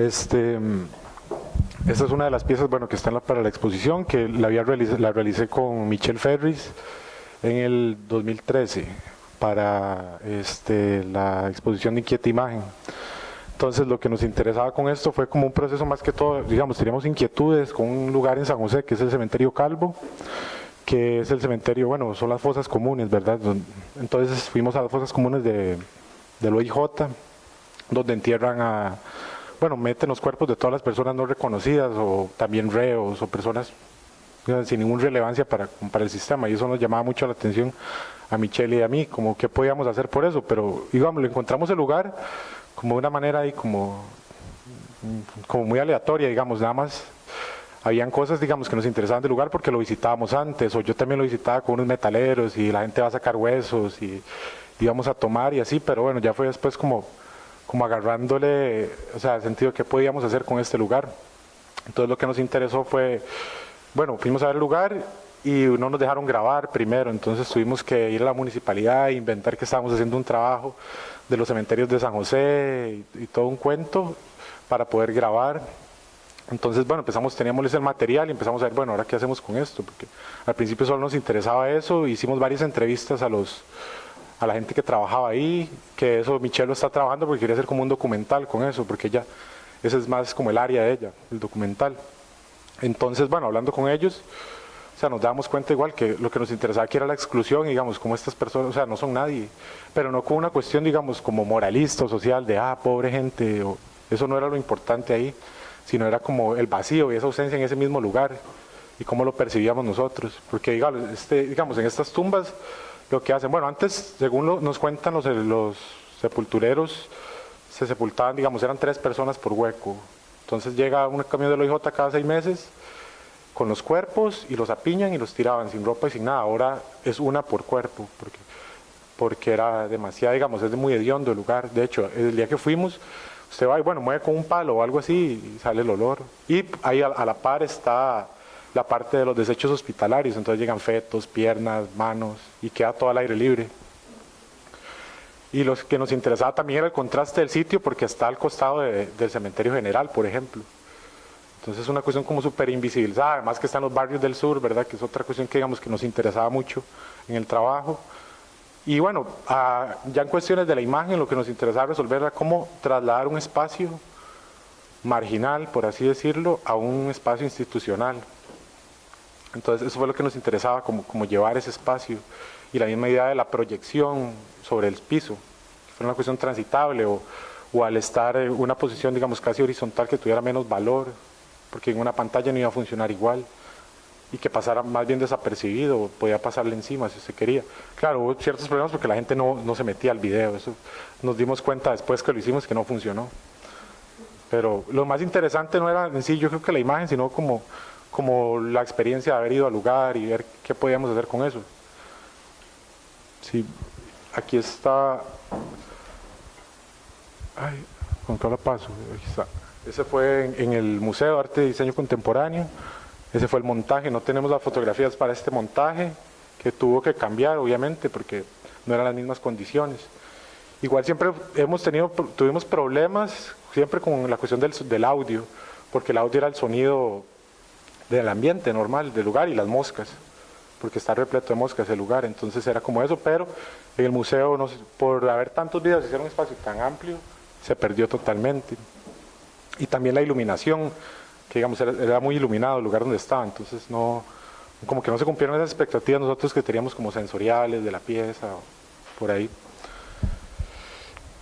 Este, esta es una de las piezas bueno, que están para la exposición, que la, había la realicé con Michelle Ferris en el 2013 para este, la exposición de Inquieta Imagen. Entonces lo que nos interesaba con esto fue como un proceso más que todo, digamos, teníamos inquietudes con un lugar en San José que es el cementerio Calvo, que es el cementerio, bueno, son las fosas comunes, ¿verdad? Entonces fuimos a las fosas comunes de, del OIJ, donde entierran a, bueno, meten los cuerpos de todas las personas no reconocidas o también reos o personas sin ninguna relevancia para, para el sistema. Y eso nos llamaba mucho la atención a Michelle y a mí, como qué podíamos hacer por eso, pero digamos, lo encontramos el lugar como una manera ahí como, como muy aleatoria, digamos, nada más. Habían cosas, digamos, que nos interesaban del lugar porque lo visitábamos antes, o yo también lo visitaba con unos metaleros y la gente va a sacar huesos y íbamos a tomar y así, pero bueno, ya fue después como, como agarrándole, o sea, el sentido qué podíamos hacer con este lugar. Entonces lo que nos interesó fue, bueno, fuimos a ver el lugar y no nos dejaron grabar primero, entonces tuvimos que ir a la municipalidad e inventar que estábamos haciendo un trabajo de los cementerios de San José y, todo un cuento para poder grabar. Entonces, bueno, empezamos, teníamos el material y empezamos a ver, bueno, ahora qué hacemos con esto, porque al principio solo nos interesaba eso, hicimos varias entrevistas a los a la gente que trabajaba ahí, que eso Michelle lo está trabajando porque quería hacer como un documental con eso, porque ella, ese es más como el área de ella, el documental. Entonces, bueno, hablando con ellos, o sea, nos damos cuenta igual que lo que nos interesaba aquí era la exclusión, digamos, como estas personas, o sea, no son nadie, pero no con una cuestión, digamos, como moralista o social de, ah, pobre gente, o, eso no era lo importante ahí, sino era como el vacío y esa ausencia en ese mismo lugar y cómo lo percibíamos nosotros. Porque, digamos, este, digamos en estas tumbas, lo que hacen, bueno, antes, según nos cuentan los, sepultureros, se sepultaban, digamos, eran tres personas por hueco. Entonces llega un camión de la OIJ cada seis meses con los cuerpos y los apiñan y los tiraban sin ropa y sin nada. Ahora es una por cuerpo, porque, porque era demasiado, digamos, es muy hediondo el lugar. De hecho, el día que fuimos, usted va y bueno, mueve con un palo o algo así y sale el olor. Y ahí a, la par está la parte de los desechos hospitalarios, entonces llegan fetos, piernas, manos y queda todo al aire libre. Y lo que nos interesaba también era el contraste del sitio porque está al costado del cementerio general, por ejemplo. Entonces es una cuestión como súper invisibilizada, además que están los barrios del sur, ¿verdad? Que es otra cuestión que digamos que nos interesaba mucho en el trabajo. Y bueno, ya en cuestiones de la imagen, lo que nos interesaba resolver era cómo trasladar un espacio marginal, por así decirlo, a un espacio institucional. Entonces eso fue lo que nos interesaba, como, llevar ese espacio. Y la misma idea de la proyección sobre el piso, que fuera una cuestión transitable o, al estar en una posición, digamos, casi horizontal que tuviera menos valor, porque en una pantalla no iba a funcionar igual y que pasara más bien desapercibido, podía pasarle encima si se quería. Claro, hubo ciertos problemas porque la gente no, no, se metía al video, eso nos dimos cuenta después que lo hicimos que no funcionó. Pero lo más interesante no era en sí, yo creo que la imagen, sino como, como la experiencia de haber ido al lugar y ver qué podíamos hacer con eso. Sí, aquí está... Ay, con todo paso, aquí está. Ese fue en, el Museo de Arte y Diseño Contemporáneo. Ese fue el montaje. No tenemos las fotografías para este montaje, que tuvo que cambiar, obviamente, porque no eran las mismas condiciones. Igual siempre hemos tenido, tuvimos problemas siempre con la cuestión del, del audio, porque el audio era el sonido del ambiente normal, del lugar y las moscas, porque está repleto de moscas el lugar, entonces era como eso, pero en el museo, por haber tantos videos ser un espacio tan amplio, se perdió totalmente. Y también la iluminación, que digamos era, muy iluminado el lugar donde estaba, entonces no, como que no se cumplieron esas expectativas nosotros que teníamos como sensoriales de la pieza, por ahí.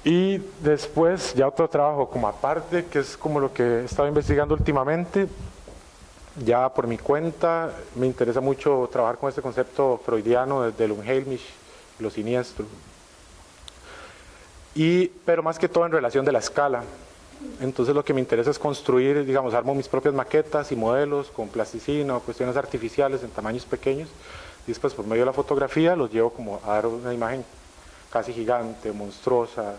Y después ya otro trabajo como aparte, que es como lo que he estado investigando últimamente, ya por mi cuenta me interesa mucho trabajar con este concepto freudiano del Unheimlich, lo siniestro. Y, pero más que todo en relación de la escala, entonces lo que me interesa es construir, digamos, armo mis propias maquetas y modelos con plasticina o cuestiones artificiales en tamaños pequeños y después por medio de la fotografía los llevo como a dar una imagen casi gigante, monstruosa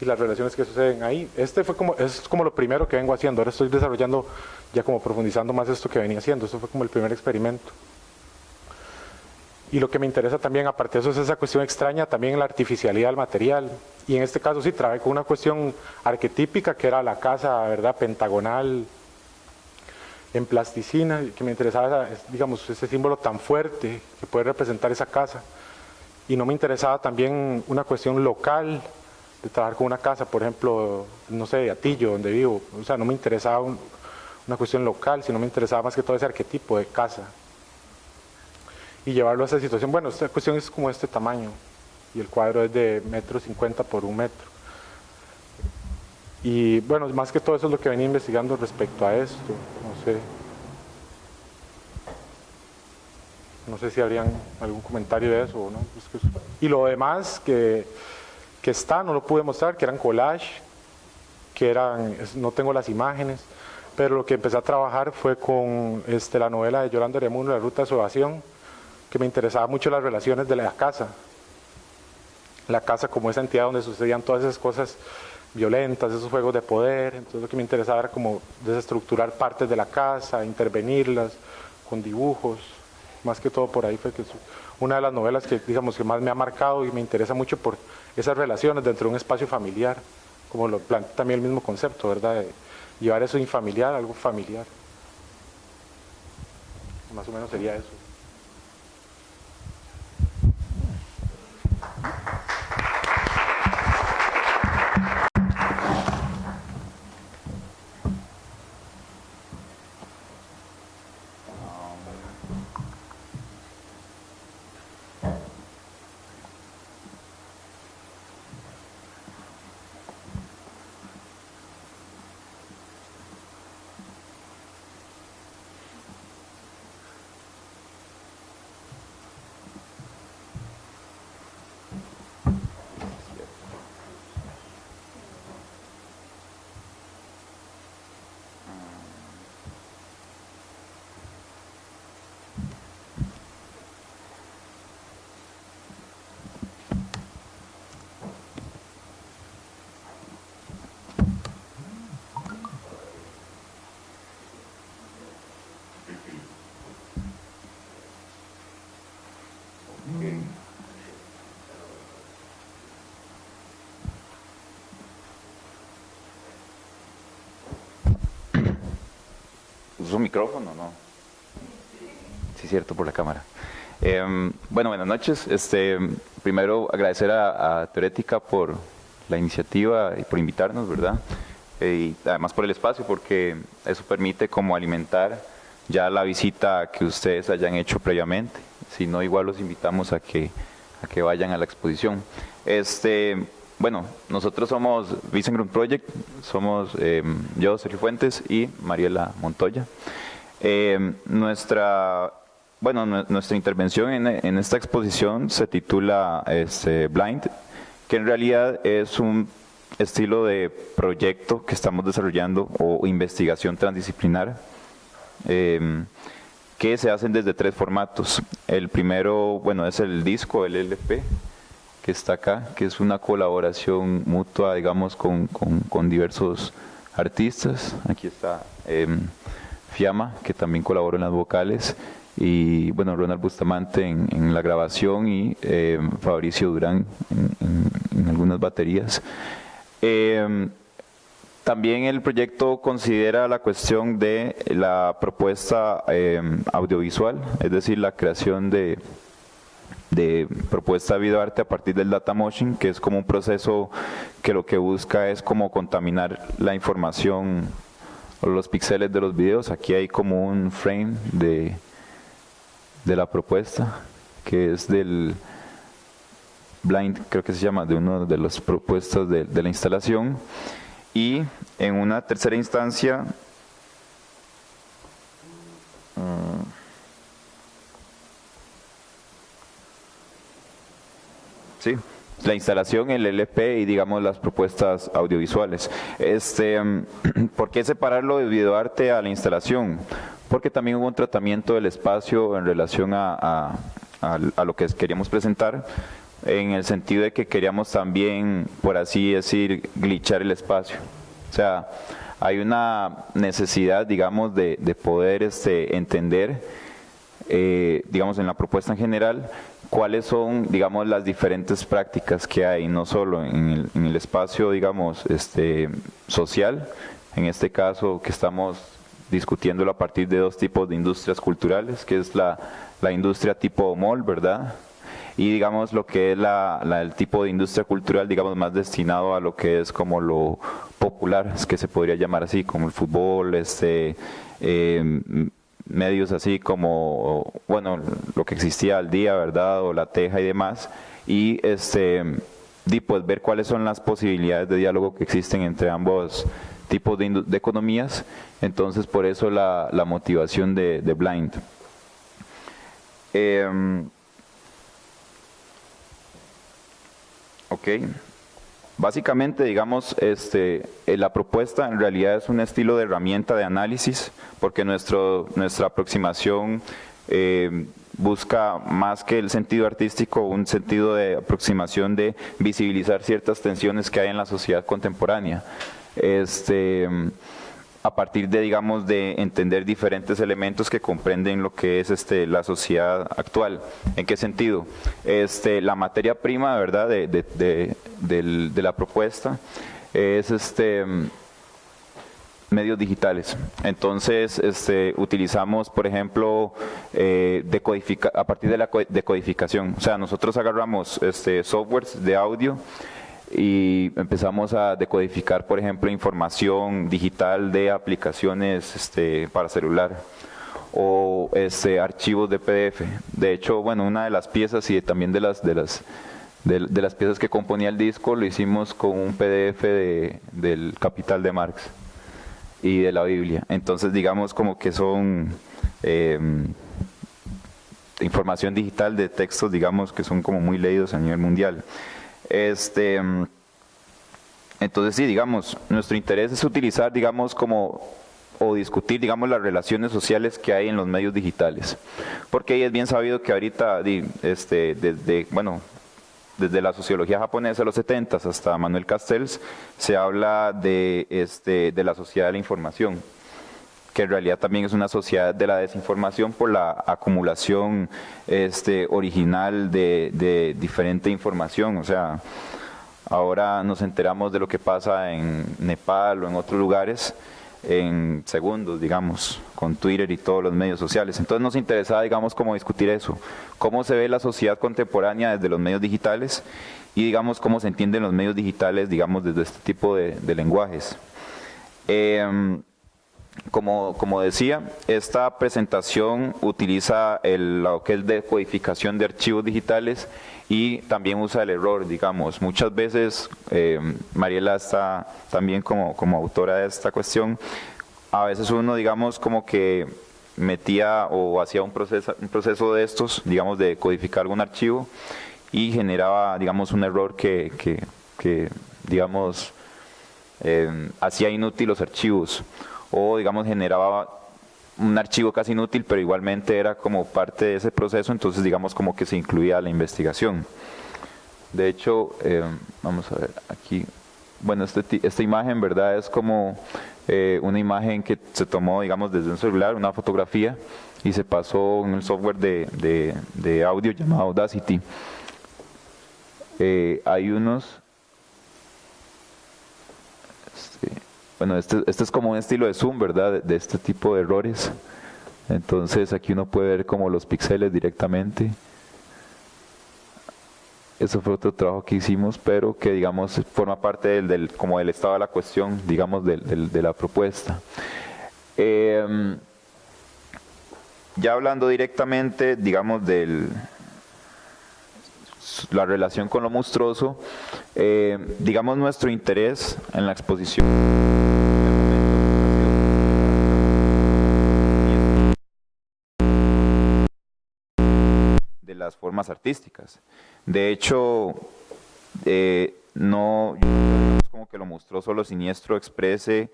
y las relaciones que suceden ahí. Este fue como, es como lo primero que vengo haciendo, ahora estoy desarrollando ya como profundizando más esto que venía haciendo, esto fue como el primer experimento. Y lo que me interesa también, aparte de eso, es esa cuestión extraña también la artificialidad del material. Y en este caso sí trabajé con una cuestión arquetípica que era la casa, ¿verdad?, pentagonal, en plasticina, que me interesaba, digamos, ese símbolo tan fuerte que puede representar esa casa. Y no me interesaba también una cuestión local, de trabajar con una casa, por ejemplo, no sé, de Atillo, donde vivo. O sea, no me interesaba una cuestión local, sino me interesaba más que todo ese arquetipo de casa. Y llevarlo a esa situación. Bueno, esta cuestión es como este tamaño, y el cuadro es de metro cincuenta por un metro. Y bueno, más que todo eso es lo que venía investigando respecto a esto. No sé. No sé si habrían algún comentario de eso o no. Y lo demás que, que está, no lo pude mostrar, que eran collage, que eran, no tengo las imágenes, pero lo que empecé a trabajar fue con este, la novela de Yolanda Remuno, La Ruta de su Evasión, que me interesaba mucho las relaciones de la casa. La casa como esa entidad donde sucedían todas esas cosas violentas, esos juegos de poder, entonces lo que me interesaba era como desestructurar partes de la casa, intervenirlas con dibujos, más que todo por ahí fue que una de las novelas que digamos que más me ha marcado y me interesa mucho por esas relaciones dentro de un espacio familiar, como lo plantea también el mismo concepto, ¿verdad? Llevar eso infamiliar algo familiar. Más o menos sería eso. Un micrófono, ¿no? Sí, cierto, por la cámara. Em, bueno, buenas noches. Este, primero agradecer a, a por la iniciativa y por invitarnos, ¿verdad? Eh, y además por el espacio, porque eso permite como alimentar ya la visita que ustedes hayan hecho previamente. Si no, igual los invitamos a que, a que vayan a la exposición. Este, bueno, nosotros somos Vincent Project, somos em, yo, Sergio Fuentes y Mariela Montoya. Em, nuestra, bueno, nuestra intervención en, esta exposición se titula este, Blind, que en realidad es un estilo de proyecto que estamos desarrollando o investigación transdisciplinar em, que se hacen desde tres formatos. El primero, bueno, es el disco, el LP, que está acá, que es una colaboración mutua, digamos, con, diversos artistas. Aquí está em, Fiamma, que también colaboró en las vocales, y bueno, Ronald Bustamante en, la grabación y em, Fabricio Durán en, algunas baterías. Em, también el proyecto considera la cuestión de la propuesta audiovisual, es decir, la creación de de propuesta de videoarte a partir del data motion, que es como un proceso que lo que busca es como contaminar la información o los píxeles de los videos. Aquí hay como un frame de, de la propuesta, que es del blind, creo que se llama, de uno de los propuestos de, de la instalación. Y en una tercera instancia, Sí, la instalación, el LP y digamos las propuestas audiovisuales. Este, ¿Por qué separarlo de videoarte a la instalación? Porque también hubo un tratamiento del espacio en relación a, lo que queríamos presentar, en el sentido de que queríamos también, por así decir, glitchar el espacio. O sea, hay una necesidad, digamos, de, poder este, entender, eh, digamos, en la propuesta en general, cuáles son, digamos, las diferentes prácticas que hay, no solo en el, espacio, digamos, este, social, en este caso que estamos discutiéndolo a partir de dos tipos de industrias culturales, que es la, industria tipo mall, ¿verdad? Y digamos lo que es la, el tipo de industria cultural, digamos, más destinado a lo que es como lo popular, es que se podría llamar así, como el fútbol, este, eh, medios así como, bueno, lo que existía al día, ¿verdad? O la teja y demás. Y este, y pues ver cuáles son las posibilidades de diálogo que existen entre ambos tipos de, economías. Entonces, por eso la, la motivación de, Blind. Eh, ok. Básicamente, digamos, este, eh, la propuesta en realidad es un estilo de herramienta de análisis, porque nuestra aproximación eh, busca más que el sentido artístico, un sentido de aproximación de visibilizar ciertas tensiones que hay en la sociedad contemporánea. Este, a partir de, digamos, de entender diferentes elementos que comprenden lo que es este, la sociedad actual. ¿En qué sentido? Este, la materia prima, ¿verdad?, de, de, la propuesta es este medios digitales. Entonces, este, utilizamos, por ejemplo, eh, a partir de la decodificación. O sea, nosotros agarramos este, softwares de audio y empezamos a decodificar, por ejemplo, información digital de aplicaciones este, para celular o este, archivos de PDF. De hecho, bueno, una de las piezas y también de las, de las, de, las piezas que componía el disco lo hicimos con un PDF de, del Capital de Marx y de la Biblia. Entonces, digamos como que son em, información digital de textos, digamos, que son como muy leídos a nivel mundial. Este, entonces sí, digamos, nuestro interés es utilizar, digamos, como o discutir, digamos, las relaciones sociales que hay en los medios digitales. Porque es bien sabido que ahorita, este, desde, bueno, desde la sociología japonesa de los 70 hasta Manuel Castells, se habla de, este, de la sociedad de la información que en realidad también es una sociedad de la desinformación por la acumulación este, original de, de diferente información. O sea, ahora nos enteramos de lo que pasa en Nepal o en otros lugares en segundos, digamos, con Twitter y todos los medios sociales. Entonces nos interesaba, digamos, cómo discutir eso, cómo se ve la sociedad contemporánea desde los medios digitales y, digamos, cómo se entienden los medios digitales, digamos, desde este tipo de, lenguajes. Eh, como, decía, esta presentación utiliza el, lo que es decodificación de archivos digitales y también usa el error, digamos. Muchas veces, eh, Mariela está también como, autora de esta cuestión, a veces uno, digamos, como que metía o hacía un proceso, un proceso de estos, digamos, de codificar algún archivo y generaba, digamos, un error que digamos, eh, hacía inútil los archivos o digamos generaba un archivo casi inútil, pero igualmente era como parte de ese proceso, entonces digamos como que se incluía la investigación. De hecho, eh, vamos a ver aquí, bueno, este, esta imagen, ¿verdad? Es como eh, una imagen que se tomó, digamos, desde un celular, una fotografía, y se pasó en un software de, de, audio llamado Audacity. Eh, hay unos Bueno, este, este, es como un estilo de zoom, ¿verdad? De, este tipo de errores. Entonces aquí uno puede ver como los píxeles directamente. Eso fue otro trabajo que hicimos, pero que digamos forma parte del, como del estado de la cuestión, digamos, de la propuesta. Em, ya hablando directamente, digamos, del, la relación con lo monstruoso, eh, digamos nuestro interés en la exposición formas artísticas. De hecho, eh, no, como que lo monstruoso, lo siniestro exprese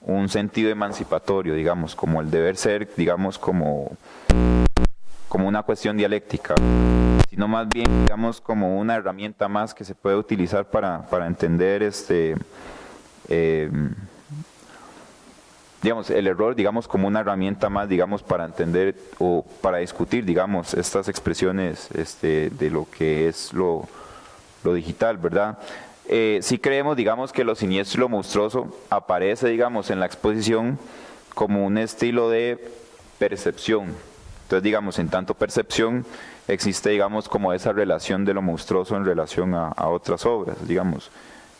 un sentido emancipatorio, digamos, como el deber ser, digamos, como, como una cuestión dialéctica, sino más bien, digamos, como una herramienta más que se puede utilizar para, para entender este, eh, digamos, el error, digamos, como una herramienta más, digamos, para entender o para discutir, digamos, estas expresiones este, de lo que es lo, lo digital, ¿verdad? Eh, sí creemos, digamos, que lo siniestro y lo monstruoso aparece, digamos, en la exposición como un estilo de percepción. Entonces, digamos, en tanto percepción existe, digamos, como esa relación de lo monstruoso en relación a, otras obras, digamos.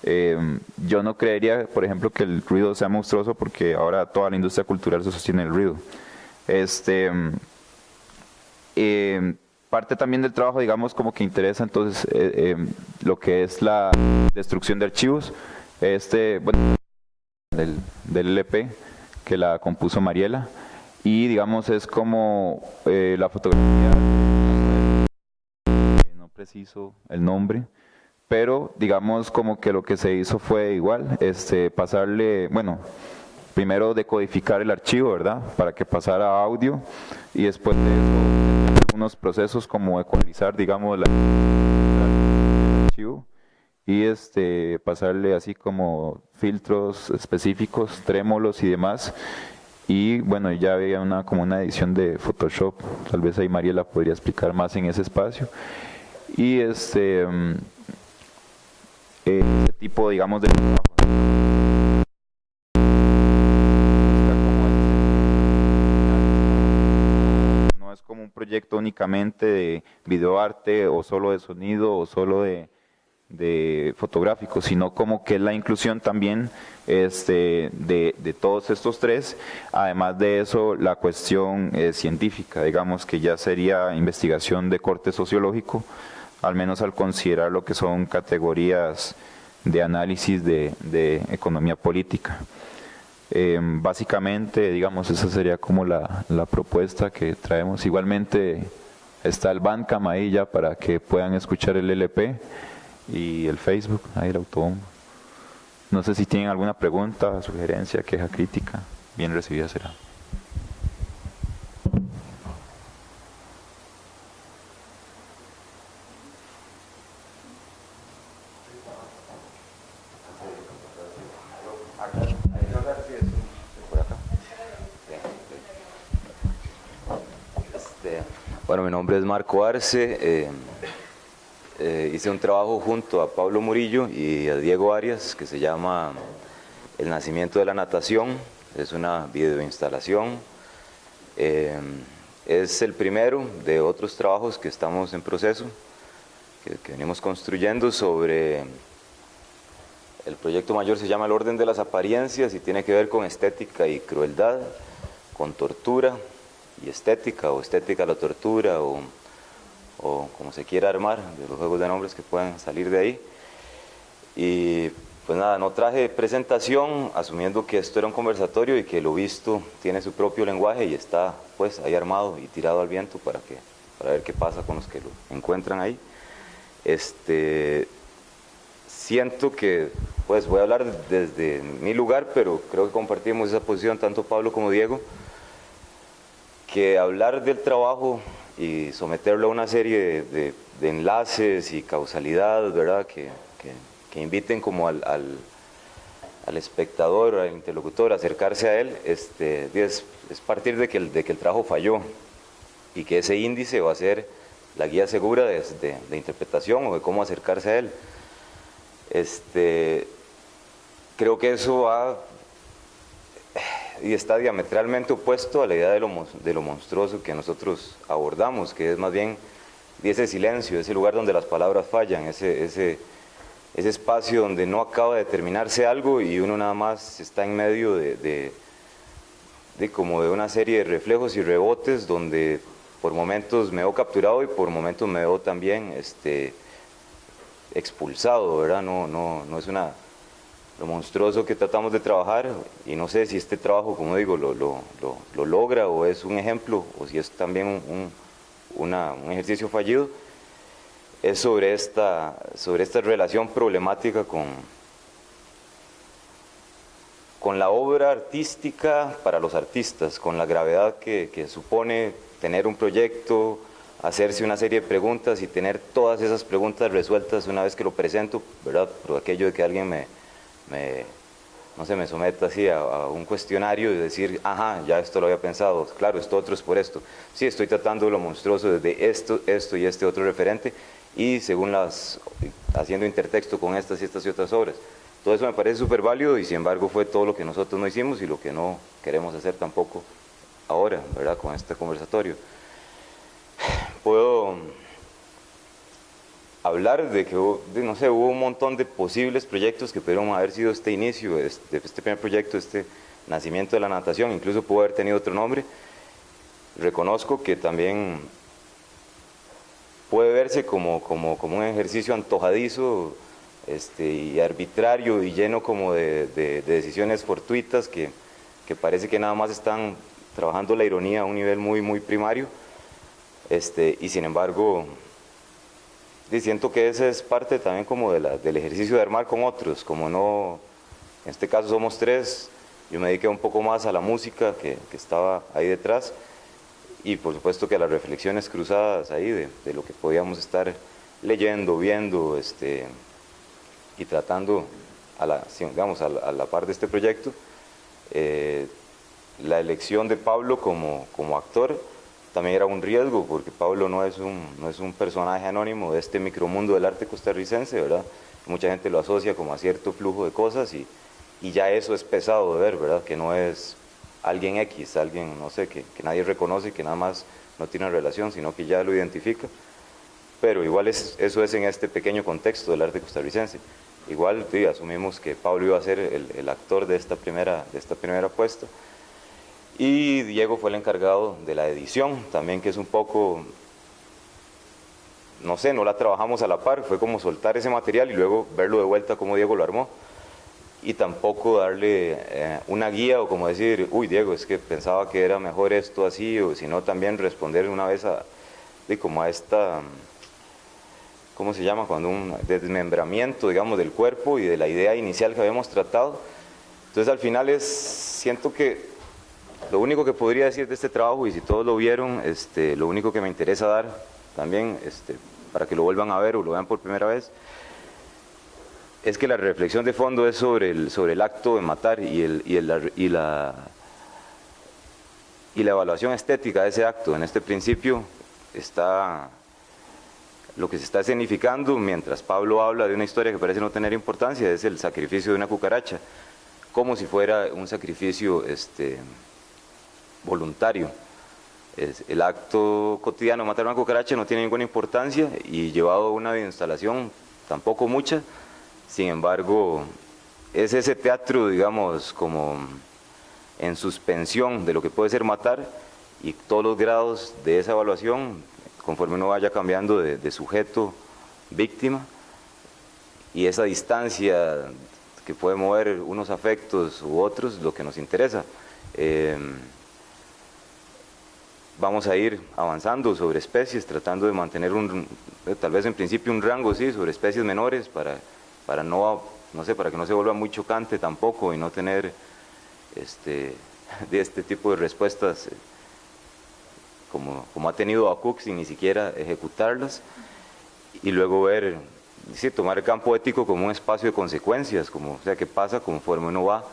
Eh, yo no creería, por ejemplo, que el ruido sea monstruoso porque ahora toda la industria cultural se sostiene en el ruido. Este, eh, parte también del trabajo, digamos, como que interesa entonces eh, lo que es la destrucción de archivos, este, bueno, del, del LP que la compuso Mariela. Y digamos es como la fotografía preciso el nombre, pero digamos como que lo que se hizo fue igual, este, pasarle, bueno, primero decodificar el archivo, ¿verdad? Para que pasara a audio y después de eso algunos procesos como ecualizar, digamos, la, el archivo y este, pasarle así como filtros específicos, trémolos y demás. Y bueno, ya había una, como una edición de Photoshop, tal vez ahí Mariela podría explicar más en ese espacio y este mm, ese tipo digamos de no es como un proyecto únicamente de videoarte o solo de sonido o solo de, de fotográfico, sino como que es la inclusión también este, de, de, todos estos tres, además de eso la cuestión eh, científica, digamos que ya sería investigación de corte sociológico, al menos al considerar lo que son categorías de análisis de, economía política. Eh, básicamente, digamos, esa sería como la, propuesta que traemos. Igualmente está el Bandcamp ahí ya para que puedan escuchar el LP y el Facebook, ahí el autobombo. No sé si tienen alguna pregunta, sugerencia, queja, crítica, bien recibida será. Bueno, mi nombre es Marco. Eh, eh, hice un trabajo junto a Pablo Murillo y a Diego Arias que se llama El nacimiento de la natación. Es una videoinstalación. Eh, es el primero de otros trabajos que estamos en proceso, que, que venimos construyendo sobre... El proyecto mayor se llama El orden de las apariencias y tiene que ver con estética y crueldad, con tortura, y estética, o estética a la tortura, o, o como se quiera armar, de los juegos de nombres que puedan salir de ahí. Y pues nada, no traje presentación, asumiendo que esto era un conversatorio y que lo visto tiene su propio lenguaje y está pues ahí armado y tirado al viento para, que, para ver qué pasa con los que lo encuentran ahí. Este, siento que, pues voy a hablar desde mi lugar, pero creo que compartimos esa posición tanto Pablo como Diego, que hablar del trabajo y someterlo a una serie de, enlaces y causalidad, ¿verdad? Que, que, inviten como al, al, espectador, al interlocutor, a acercarse a él, este, es, es partir de que, el, de que el trabajo falló y que ese índice va a ser la guía segura de, de interpretación o de cómo acercarse a él. Este, creo que eso va y está diametralmente opuesto a la idea de lo, de lo monstruoso que nosotros abordamos, que es más bien ese silencio, ese lugar donde las palabras fallan, ese, ese, ese espacio donde no acaba de terminarse algo y uno nada más está en medio de, de, como de una serie de reflejos y rebotes donde por momentos me veo capturado y por momentos me veo también este, expulsado, ¿verdad? No, no, no es una lo monstruoso que tratamos de trabajar y no sé si este trabajo, como digo, lo, lo, lo, logra o es un ejemplo o si es también un, un, ejercicio fallido, es sobre esta, sobre esta relación problemática con, con la obra artística para los artistas, con la gravedad que, que supone tener un proyecto, hacerse una serie de preguntas y tener todas esas preguntas resueltas una vez que lo presento, ¿verdad? Por aquello de que alguien me, me, no se me someta así a, un cuestionario y decir, ajá, ya esto lo había pensado, claro, esto otro es por esto. Sí, estoy tratando lo monstruoso desde esto, esto y este otro referente y según las, haciendo intertexto con estas y estas y otras obras. Todo eso me parece súper válido y sin embargo fue todo lo que nosotros no hicimos y lo que no queremos hacer tampoco ahora, ¿verdad? Con este conversatorio. Puedo hablar de que, no sé, hubo un montón de posibles proyectos que pudieron haber sido este inicio, este, este primer proyecto, este nacimiento de la natación, incluso pudo haber tenido otro nombre. Reconozco que también puede verse como, como, como un ejercicio antojadizo este, y arbitrario y lleno como de, de, decisiones fortuitas que, que, parece que nada más están trabajando la ironía a un nivel muy, muy primario. Este, y sin embargo, y siento que esa es parte también como de la, del ejercicio de armar con otros, como no, en este caso somos tres, yo me dediqué un poco más a la música que, que estaba ahí detrás y por supuesto que a las reflexiones cruzadas ahí de, de lo que podíamos estar leyendo, viendo este, y tratando a la, digamos, a la, par de este proyecto. Eh, la elección de Pablo como, como actor también era un riesgo, porque Pablo no es un, no es un personaje anónimo de este micromundo del arte costarricense, ¿verdad? Mucha gente lo asocia como a cierto flujo de cosas y, y ya eso es pesado de ver, ¿verdad? Que no es alguien X, alguien, no sé, que, que nadie reconoce y que nada más no tiene relación, sino que ya lo identifica. Pero igual es, eso es en este pequeño contexto del arte costarricense. Igual sí, asumimos que Pablo iba a ser el, el actor de esta primera, de esta primera apuesta y Diego fue el encargado de la edición, también que es un poco, no sé, no la trabajamos a la par, fue como soltar ese material y luego verlo de vuelta como Diego lo armó. Y tampoco darle eh, una guía o como decir, uy Diego, es que pensaba que era mejor esto así, o sino también responder una vez a, de como a esta, ¿cómo se llama? Cuando un desmembramiento, digamos, del cuerpo y de la idea inicial que habíamos tratado. Entonces al final es, siento que lo único que podría decir de este trabajo, y si todos lo vieron, este, lo único que me interesa dar también, este, para que lo vuelvan a ver o lo vean por primera vez, es que la reflexión de fondo es sobre el, sobre el acto de matar y, el, y, la, y la evaluación estética de ese acto. En este principio está lo que se está escenificando mientras Pablo habla de una historia que parece no tener importancia, es el sacrificio de una cucaracha, como si fuera un sacrificio este, voluntario. el acto cotidiano matar una cucaracha no tiene ninguna importancia y llevado a una instalación tampoco mucha, sin embargo es ese teatro, digamos, como en suspensión de lo que puede ser matar y todos los grados de esa evaluación, conforme uno vaya cambiando de, sujeto, víctima, y esa distancia que puede mover unos afectos u otros, lo que nos interesa. Eh, vamos a ir avanzando sobre especies, tratando de mantener un, eh, tal vez en principio un rango, sí, sobre especies menores para, para no, no sé, para que no se vuelva muy chocante tampoco y no tener este, de este tipo de respuestas eh, como, como ha tenido ACUC sin ni siquiera ejecutarlas y luego ver, sí, tomar el campo ético como un espacio de consecuencias, como, o sea, qué pasa conforme uno va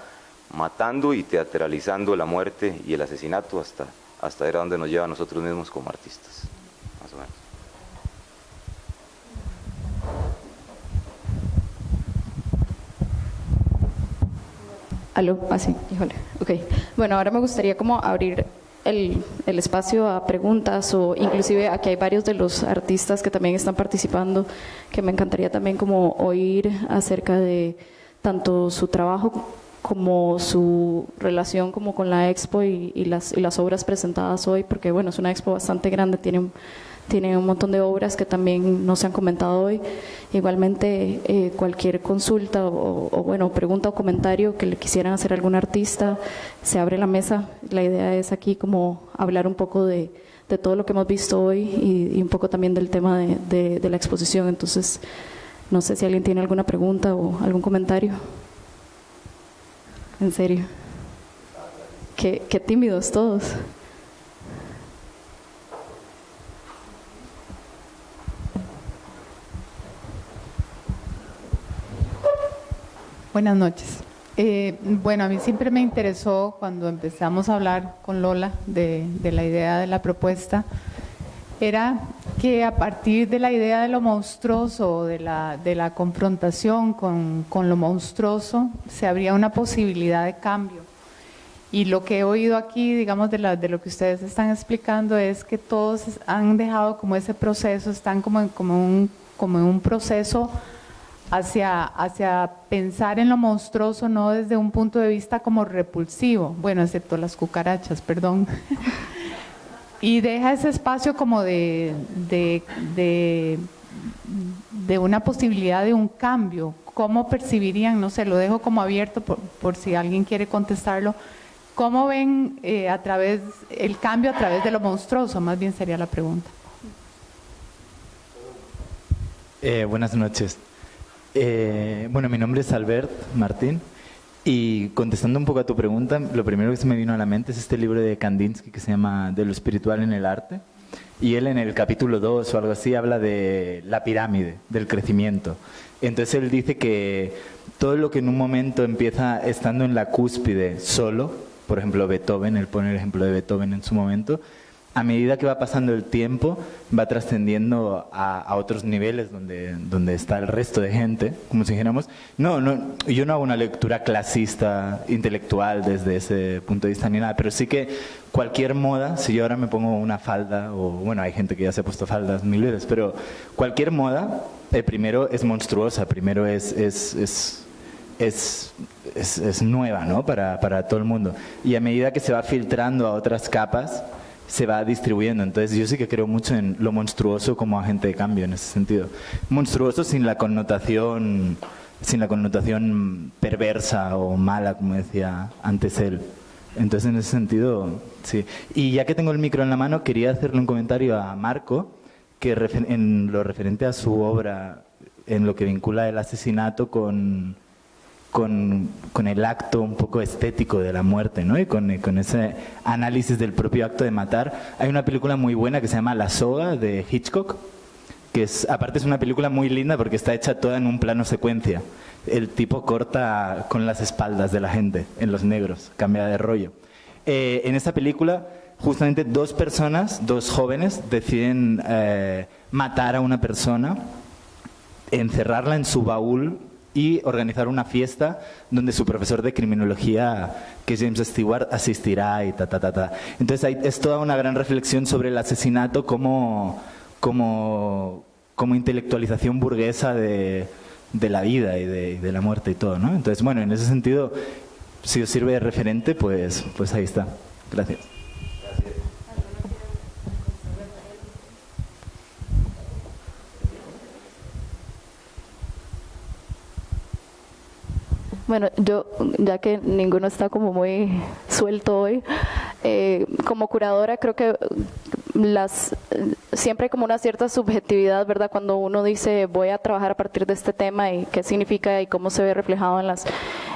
matando y teatralizando la muerte y el asesinato hasta hasta ver a dónde nos lleva a nosotros mismos como artistas, más o menos. Aló, así, ah, híjole, ok. Bueno, ahora me gustaría como abrir el, el, espacio a preguntas o inclusive aquí hay varios de los artistas que también están participando que me encantaría también como oír acerca de tanto su trabajo como su relación como con la expo y, las, y, las, obras presentadas hoy, porque bueno, es una expo bastante grande, tiene, tiene un montón de obras que también no se han comentado hoy. Igualmente, eh, cualquier consulta o, bueno, pregunta o comentario que le quisieran hacer a algún artista, se abre la mesa. La idea es aquí como hablar un poco de, de todo lo que hemos visto hoy y, un poco también del tema de, de la exposición. Entonces, no sé si alguien tiene alguna pregunta o algún comentario en serio. Qué, qué tímidos todos. Buenas noches. Eh, bueno, a mí siempre me interesó cuando empezamos a hablar con Lola de, la idea de la propuesta, era que a partir de la idea de lo monstruoso, de la, de la confrontación con, con lo monstruoso, se abría una posibilidad de cambio. Y lo que he oído aquí, digamos, de, la, de lo que ustedes están explicando es que todos han dejado como ese proceso, están como como un, como en un proceso hacia, hacia pensar en lo monstruoso, no desde un punto de vista como repulsivo, bueno, excepto las cucarachas, perdón. y deja ese espacio como de, de, de, una posibilidad de un cambio. ¿Cómo percibirían? No sé, lo dejo como abierto por, por si alguien quiere contestarlo. ¿Cómo ven eh, a través el cambio a través de lo monstruoso? Más bien sería la pregunta. Eh, buenas noches. Eh, bueno, mi nombre es Albert Martín y contestando un poco a tu pregunta, lo primero que se me vino a la mente es este libro de Kandinsky que se llama De lo espiritual en el arte. Y él en el capítulo 2 o algo así habla de la pirámide, del crecimiento. Entonces él dice que todo lo que en un momento empieza estando en la cúspide solo, por ejemplo Beethoven, él pone el ejemplo de Beethoven en su momento, a medida que va pasando el tiempo, va trascendiendo a, otros niveles donde, está el resto de gente, como si dijéramos. No, no, yo no hago una lectura clasista, intelectual desde ese punto de vista ni nada, pero sí que cualquier moda, si yo ahora me pongo una falda, o bueno, hay gente que ya se ha puesto faldas mil veces, pero cualquier moda, eh, primero es monstruosa, primero es, es, es es, es, es, nueva ¿no? para, para todo el mundo. Y a medida que se va filtrando a otras capas, se va distribuyendo. Entonces yo sí que creo mucho en lo monstruoso como agente de cambio en ese sentido. Monstruoso sin la connotación, sin la connotación perversa o mala, como decía antes él. Entonces en ese sentido, sí. Y ya que tengo el micro en la mano, quería hacerle un comentario a Marco, que en lo referente a su obra, en lo que vincula el asesinato con con, con, el acto un poco estético de la muerte, ¿no? Y con, con, ese análisis del propio acto de matar. Hay una película muy buena que se llama La soga de Hitchcock, que es, aparte es una película muy linda porque está hecha toda en un plano secuencia. El tipo corta con las espaldas de la gente, en los negros, cambia de rollo. Eh, en esta película, justamente dos personas, dos jóvenes, deciden eh, matar a una persona, encerrarla en su baúl y organizar una fiesta donde su profesor de criminología, que es James Stewart, asistirá y ta, ta, ta, ta. Entonces hay, es toda una gran reflexión sobre el asesinato como, como, como intelectualización burguesa de, de la vida y de, de, la muerte y todo, ¿no? Entonces, bueno, en ese sentido, si os sirve de referente, pues, pues ahí está. Gracias. Bueno, yo, ya que ninguno está como muy suelto hoy, eh, como curadora creo que las siempre hay como una cierta subjetividad, ¿verdad? Cuando uno dice voy a trabajar a partir de este tema y qué significa y cómo se ve reflejado en las,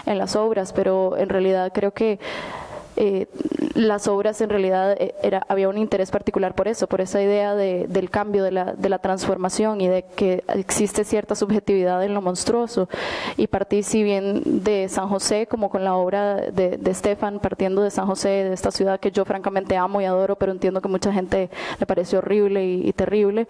en las obras, pero en realidad creo que eh, las obras en realidad eh, era, había un interés particular por eso, por esa idea de, del cambio, de la, de la, transformación y de que existe cierta subjetividad en lo monstruoso. Y partí, si bien de San José, como con la obra de, de Stefan, partiendo de San José, de esta ciudad que yo francamente amo y adoro, pero entiendo que mucha gente le pareció horrible y, terrible.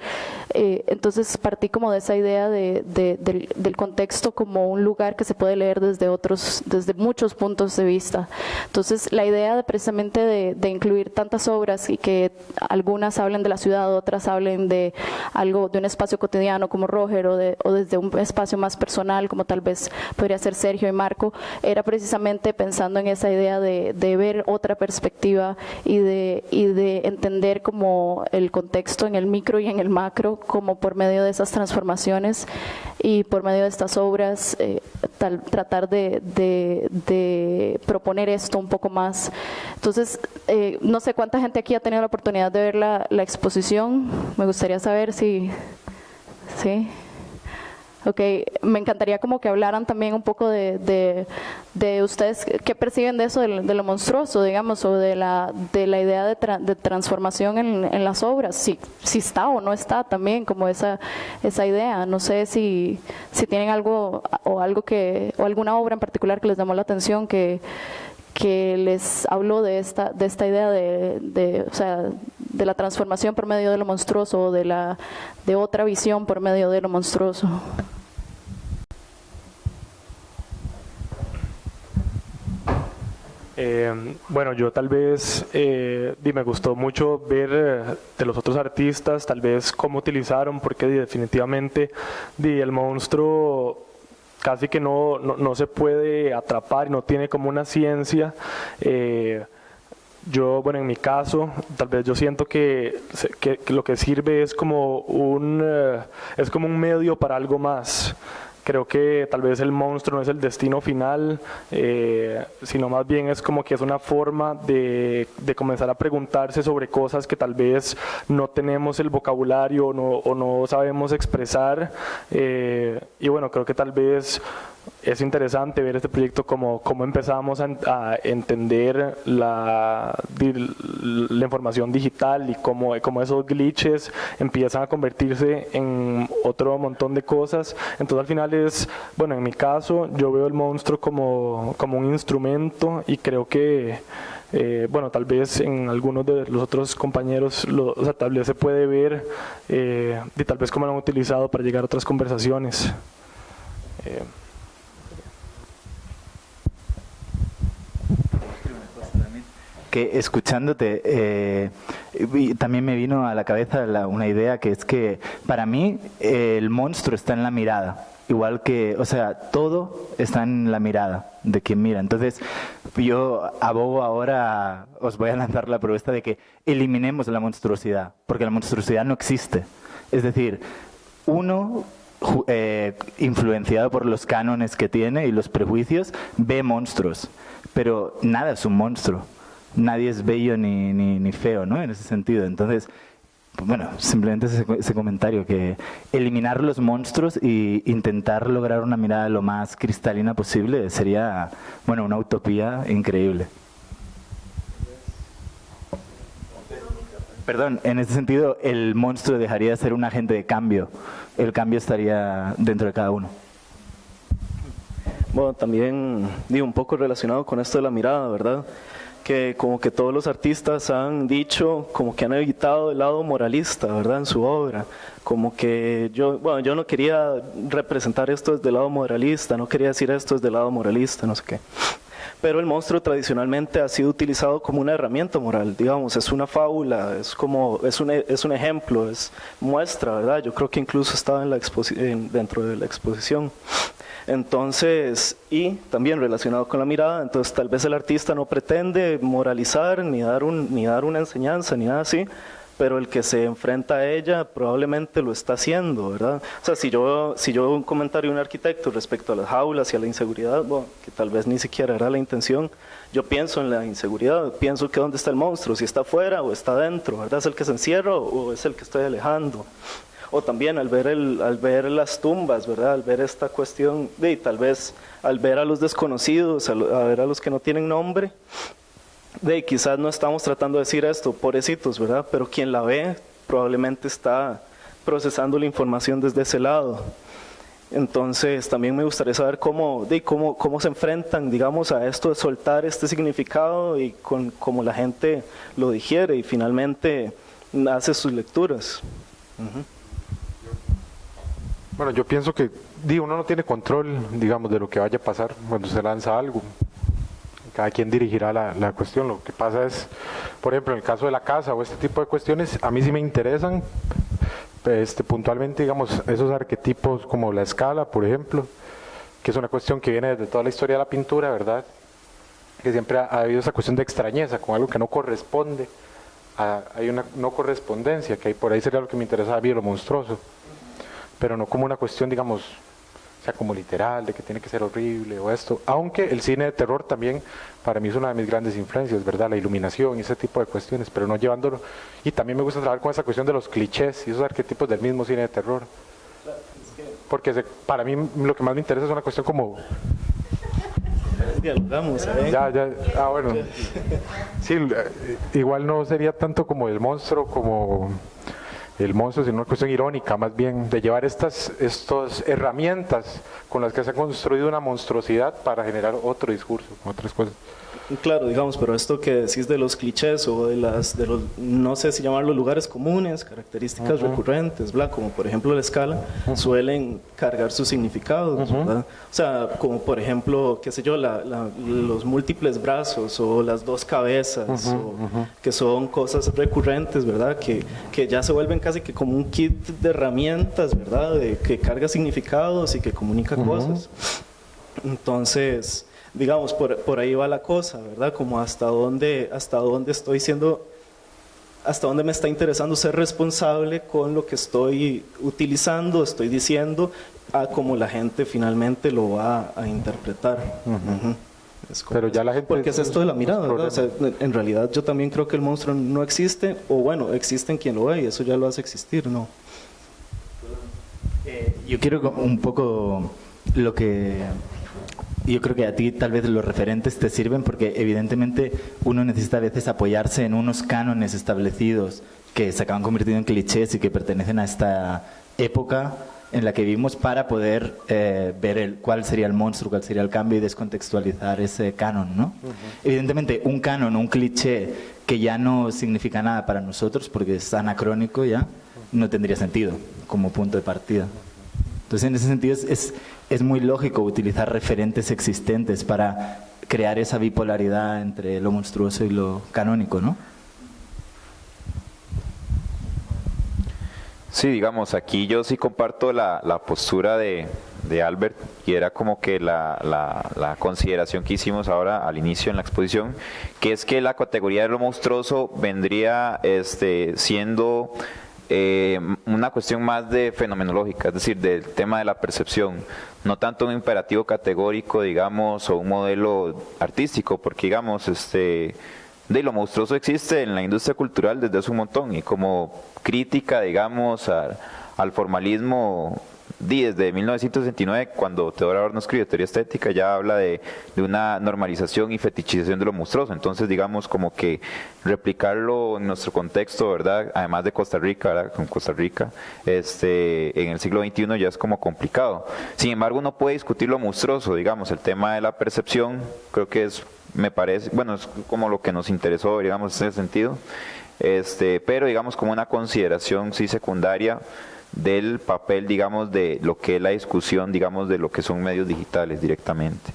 Eh, entonces partí como de esa idea de, del, del contexto como un lugar que se puede leer desde otros, desde muchos puntos de vista. Entonces la idea idea de precisamente de, incluir tantas obras y que algunas hablen de la ciudad, otras hablen de algo, de un espacio cotidiano como Roger o, de, o desde un espacio más personal como tal vez podría ser Sergio y Marco, era precisamente pensando en esa idea de, ver otra perspectiva y de, y de entender como el contexto en el micro y en el macro, como por medio de esas transformaciones y por medio de estas obras eh, tratar de, de proponer esto un poco más entonces, eh, no sé cuánta gente aquí ha tenido la oportunidad de ver la, exposición. Me gustaría saber si... ¿Sí? Okay. Me encantaría como que hablaran también un poco de, de, ustedes qué perciben de eso, de, lo monstruoso, digamos, o de la, de la idea de, de transformación en, en, las obras, si, si está o no está también como esa, esa idea. No sé si, si tienen algo o algo que, o alguna obra en particular que les llamó la atención que que les habló de esta, de esta idea de, de, o sea, de la transformación por medio de lo monstruoso o de, la, de otra visión por medio de lo monstruoso. Eh, bueno, yo tal vez, eh, me gustó mucho ver eh, de los otros artistas, tal vez cómo utilizaron, porque definitivamente el monstruo casi que no, no, se puede atrapar, no tiene como una ciencia. Eh, yo, bueno, en mi caso, tal vez yo siento que, que, lo que sirve es como un, es como un medio para algo más. Creo que tal vez el monstruo no es el destino final, eh, sino más bien es como que es una forma de, comenzar a preguntarse sobre cosas que tal vez no tenemos el vocabulario o no sabemos expresar. Eh, y bueno, creo que tal vez es interesante ver este proyecto como, como empezamos a, entender la, información digital y cómo, cómo, esos glitches empiezan a convertirse en otro montón de cosas. Entonces al final es, bueno, en mi caso yo veo el monstruo como, como un instrumento y creo que, eh, bueno, tal vez en algunos de los otros compañeros, lo, o sea, tal vez se puede ver eh, y tal vez cómo lo han utilizado para llegar a otras conversaciones. Eh, que escuchándote eh, también me vino a la cabeza una idea que es que para mí el monstruo está en la mirada. Igual que, o sea, todo está en la mirada de quien mira. Entonces, yo abogo ahora, os voy a lanzar la propuesta de que eliminemos la monstruosidad, porque la monstruosidad no existe. Es decir, uno eh, influenciado por los cánones que tiene y los prejuicios, ve monstruos, pero nada es un monstruo nadie es bello ni, ni, feo, ¿no? En ese sentido. Entonces, bueno, simplemente ese, comentario, que eliminar los monstruos e intentar lograr una mirada lo más cristalina posible sería, bueno, una utopía increíble. Perdón, en ese sentido, el monstruo dejaría de ser un agente de cambio. El cambio estaría dentro de cada uno. Bueno, también digo un poco relacionado con esto de la mirada, ¿verdad? Que como que todos los artistas han dicho, como que han evitado el lado moralista, ¿verdad? En su obra. Como que yo, bueno, yo no quería representar esto desde el lado moralista, no quería decir esto desde el lado moralista, no sé qué. Pero el monstruo tradicionalmente ha sido utilizado como una herramienta moral, digamos, es una fábula, es como, es un, es un ejemplo, es muestra, ¿verdad? Yo creo que incluso estaba en la dentro de la exposición. Entonces, y también relacionado con la mirada, entonces tal vez el artista no pretende moralizar ni dar, un, ni dar una enseñanza ni nada así, pero el que se enfrenta a ella probablemente lo está haciendo, ¿verdad? O sea, si yo, si yo un comentario de un arquitecto respecto a las jaulas y a la inseguridad, bueno, que tal vez ni siquiera era la intención, yo pienso en la inseguridad, pienso que dónde está el monstruo, si está afuera o está dentro, ¿verdad? ¿Es el que se encierra o es el que estoy alejando? O también al ver, el, al ver las tumbas, ¿verdad? Al ver esta cuestión, de, tal vez al ver a los desconocidos, a, ver a los que no tienen nombre, de quizás no estamos tratando de decir esto, pobrecitos, ¿verdad? Pero quien la ve probablemente está procesando la información desde ese lado. Entonces también me gustaría saber cómo, de, cómo, cómo se enfrentan, digamos, a esto de soltar este significado y con cómo la gente lo digiere y finalmente hace sus lecturas. Bueno, yo pienso que digo, uno no tiene control, digamos, de lo que vaya a pasar cuando se lanza algo. Cada quien dirigirá la, la cuestión. Lo que pasa es, por ejemplo, en el caso de la casa o este tipo de cuestiones, a mí sí me interesan este, puntualmente, digamos, esos arquetipos como la escala, por ejemplo, que es una cuestión que viene desde toda la historia de la pintura, ¿verdad? Que siempre ha, habido esa cuestión de extrañeza con algo que no corresponde. hay una no correspondencia, que ahí por ahí sería lo que me interesa a mí, lo monstruoso pero no como una cuestión, digamos, sea como literal, de que tiene que ser horrible o esto, aunque el cine de terror también para mí es una de mis grandes influencias, ¿verdad? La iluminación y ese tipo de cuestiones, pero no llevándolo, y también me gusta trabajar con esa cuestión de los clichés y esos arquetipos del mismo cine de terror. porque para mí lo que más me interesa es una cuestión como dialogamos. ¿eh? Ya, ya, ah, bueno. Sí, eh, igual no sería tanto como el monstruo, como el monstruo, sino una cuestión irónica, más bien, de llevar estas, estas herramientas con las que se ha construido una monstruosidad para generar otro discurso, otras cosas. Claro, digamos, pero esto que decís de los clichés o de las, de los, no sé si llamarlos lugares comunes, características recurrentes, ¿verdad? como por ejemplo la escala, suelen cargar sus significados, ¿verdad? O sea, como por ejemplo, qué sé yo, los múltiples brazos o las dos cabezas, que son cosas recurrentes, ¿verdad? Que, que ya se vuelven casi que como un kit de herramientas, ¿verdad? De, que carga significados y que comunica cosas. Entonces, digamos, por, por, ahí va la cosa, ¿verdad? Como hasta dónde, hasta dónde estoy siendo, hasta dónde me está interesando ser responsable con lo que estoy utilizando, estoy diciendo, a cómo la gente finalmente lo va a interpretar. Pero ya la gente... Porque es esto de la mirada, ¿verdad? O sea, en realidad yo también creo que el monstruo no existe, o bueno, existe en quien lo ve y eso ya lo hace existir, ¿no? Eh, yo quiero un poco lo que yo creo que a ti tal vez los referentes te sirven porque evidentemente uno necesita a veces apoyarse en unos cánones establecidos que se acaban convirtiendo en clichés y que pertenecen a esta época en la que vivimos para poder eh, ver el, cuál sería el monstruo, cuál sería el cambio y descontextualizar ese canon, ¿no? Evidentemente, un canon, un cliché que ya no significa nada para nosotros porque es anacrónico ya, no tendría sentido como punto de partida. Entonces, en ese sentido, es, es, muy lógico utilizar referentes existentes para crear esa bipolaridad entre lo monstruoso y lo canónico, ¿no? Sí, digamos, aquí yo sí comparto la, postura de, Albert y era como que la, la, consideración que hicimos ahora al inicio en la exposición, que es que la categoría de lo monstruoso vendría este, siendo eh, una cuestión más de fenomenológica, es decir, del tema de la percepción, no tanto un imperativo categórico, digamos, o un modelo artístico, porque digamos, este, de lo monstruoso existe en la industria cultural desde hace un montón y como crítica, digamos, al formalismo desde 1969, cuando Teodoro Adorno escribe Teoría Estética, ya habla de, una normalización y fetichización de lo monstruoso. Entonces, digamos, como que replicarlo en nuestro contexto, ¿verdad? Además de Costa Rica, ¿verdad? Con Costa Rica, este, en el siglo XXI ya es como complicado. Sin embargo, uno puede discutir lo monstruoso, digamos, el tema de la percepción, creo que es, me parece, bueno, es como lo que nos interesó, digamos, en ese sentido. Este, pero digamos como una consideración sí secundaria del papel, digamos, de lo que es la discusión, digamos, de lo que son medios digitales directamente.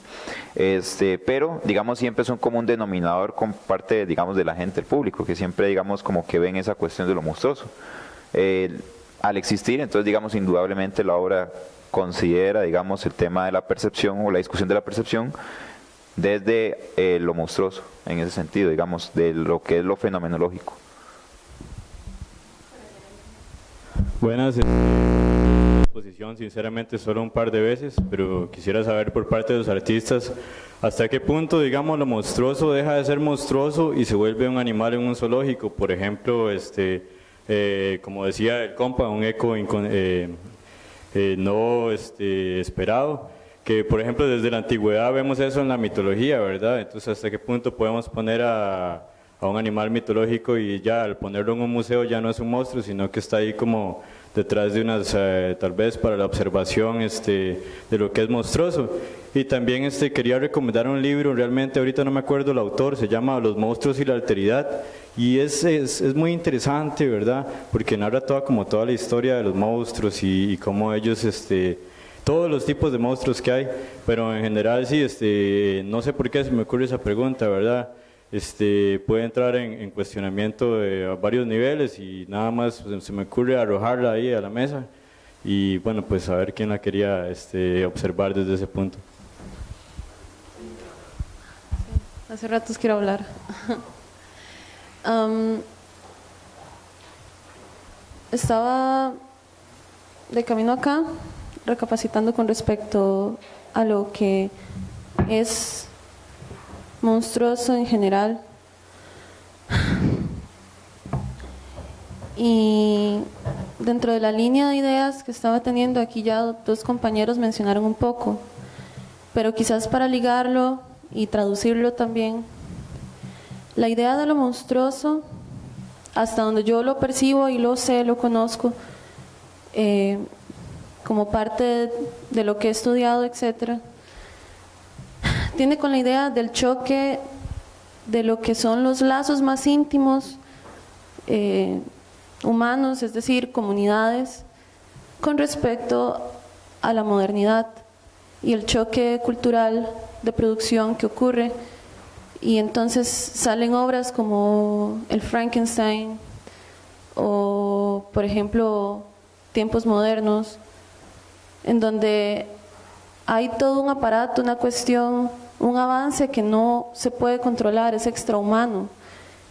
Este, pero, digamos, siempre es un común denominador con parte, digamos, de la gente, el público, que siempre, digamos, como que ven esa cuestión de lo monstruoso. al existir, entonces, digamos, indudablemente la obra considera, digamos, el tema de la percepción o la discusión de la percepción desde eh, lo monstruoso, en ese sentido, digamos, de lo que es lo fenomenológico. Buenas. Exposición, sinceramente, solo un par de veces, pero quisiera saber por parte de los artistas hasta qué punto, digamos, lo monstruoso deja de ser monstruoso y se vuelve un animal en un zoológico. Por ejemplo, este, eh, como decía el compa, un eco eh, eh, no este, esperado que por ejemplo desde la antigüedad vemos eso en la mitología, ¿verdad? Entonces hasta qué punto podemos poner a, a un animal mitológico y ya al ponerlo en un museo ya no es un monstruo, sino que está ahí como detrás de unas, eh, tal vez para la observación este, de lo que es monstruoso. Y también este, quería recomendar un libro, realmente ahorita no me acuerdo el autor, se llama Los monstruos y la alteridad, y es, es, es muy interesante, ¿verdad? Porque narra toda, como toda la historia de los monstruos y, y cómo ellos... Este, todos los tipos de monstruos que hay, pero en general sí, este, no sé por qué se me ocurre esa pregunta, ¿verdad? Este, puede entrar en, cuestionamiento a varios niveles y nada más se me ocurre arrojarla ahí a la mesa y bueno, pues a ver quién la quería este, observar desde ese punto. Hace ratos quiero hablar. estaba de camino acá, recapacitando con respecto a lo que es monstruoso en general. Y dentro de la línea de ideas que estaba teniendo aquí ya dos compañeros mencionaron un poco, pero quizás para ligarlo y traducirlo también, la idea de lo monstruoso, hasta donde yo lo percibo y lo sé, lo conozco, eh, como parte de lo que he estudiado, etcétera, tiene con la idea del choque de lo que son los lazos más íntimos eh, humanos, es decir, comunidades, con respecto a la modernidad y el choque cultural de producción que ocurre. Y entonces salen obras como El Frankenstein o, por ejemplo, Tiempos Modernos, en donde hay todo un aparato, una cuestión, un avance que no se puede controlar, es extrahumano.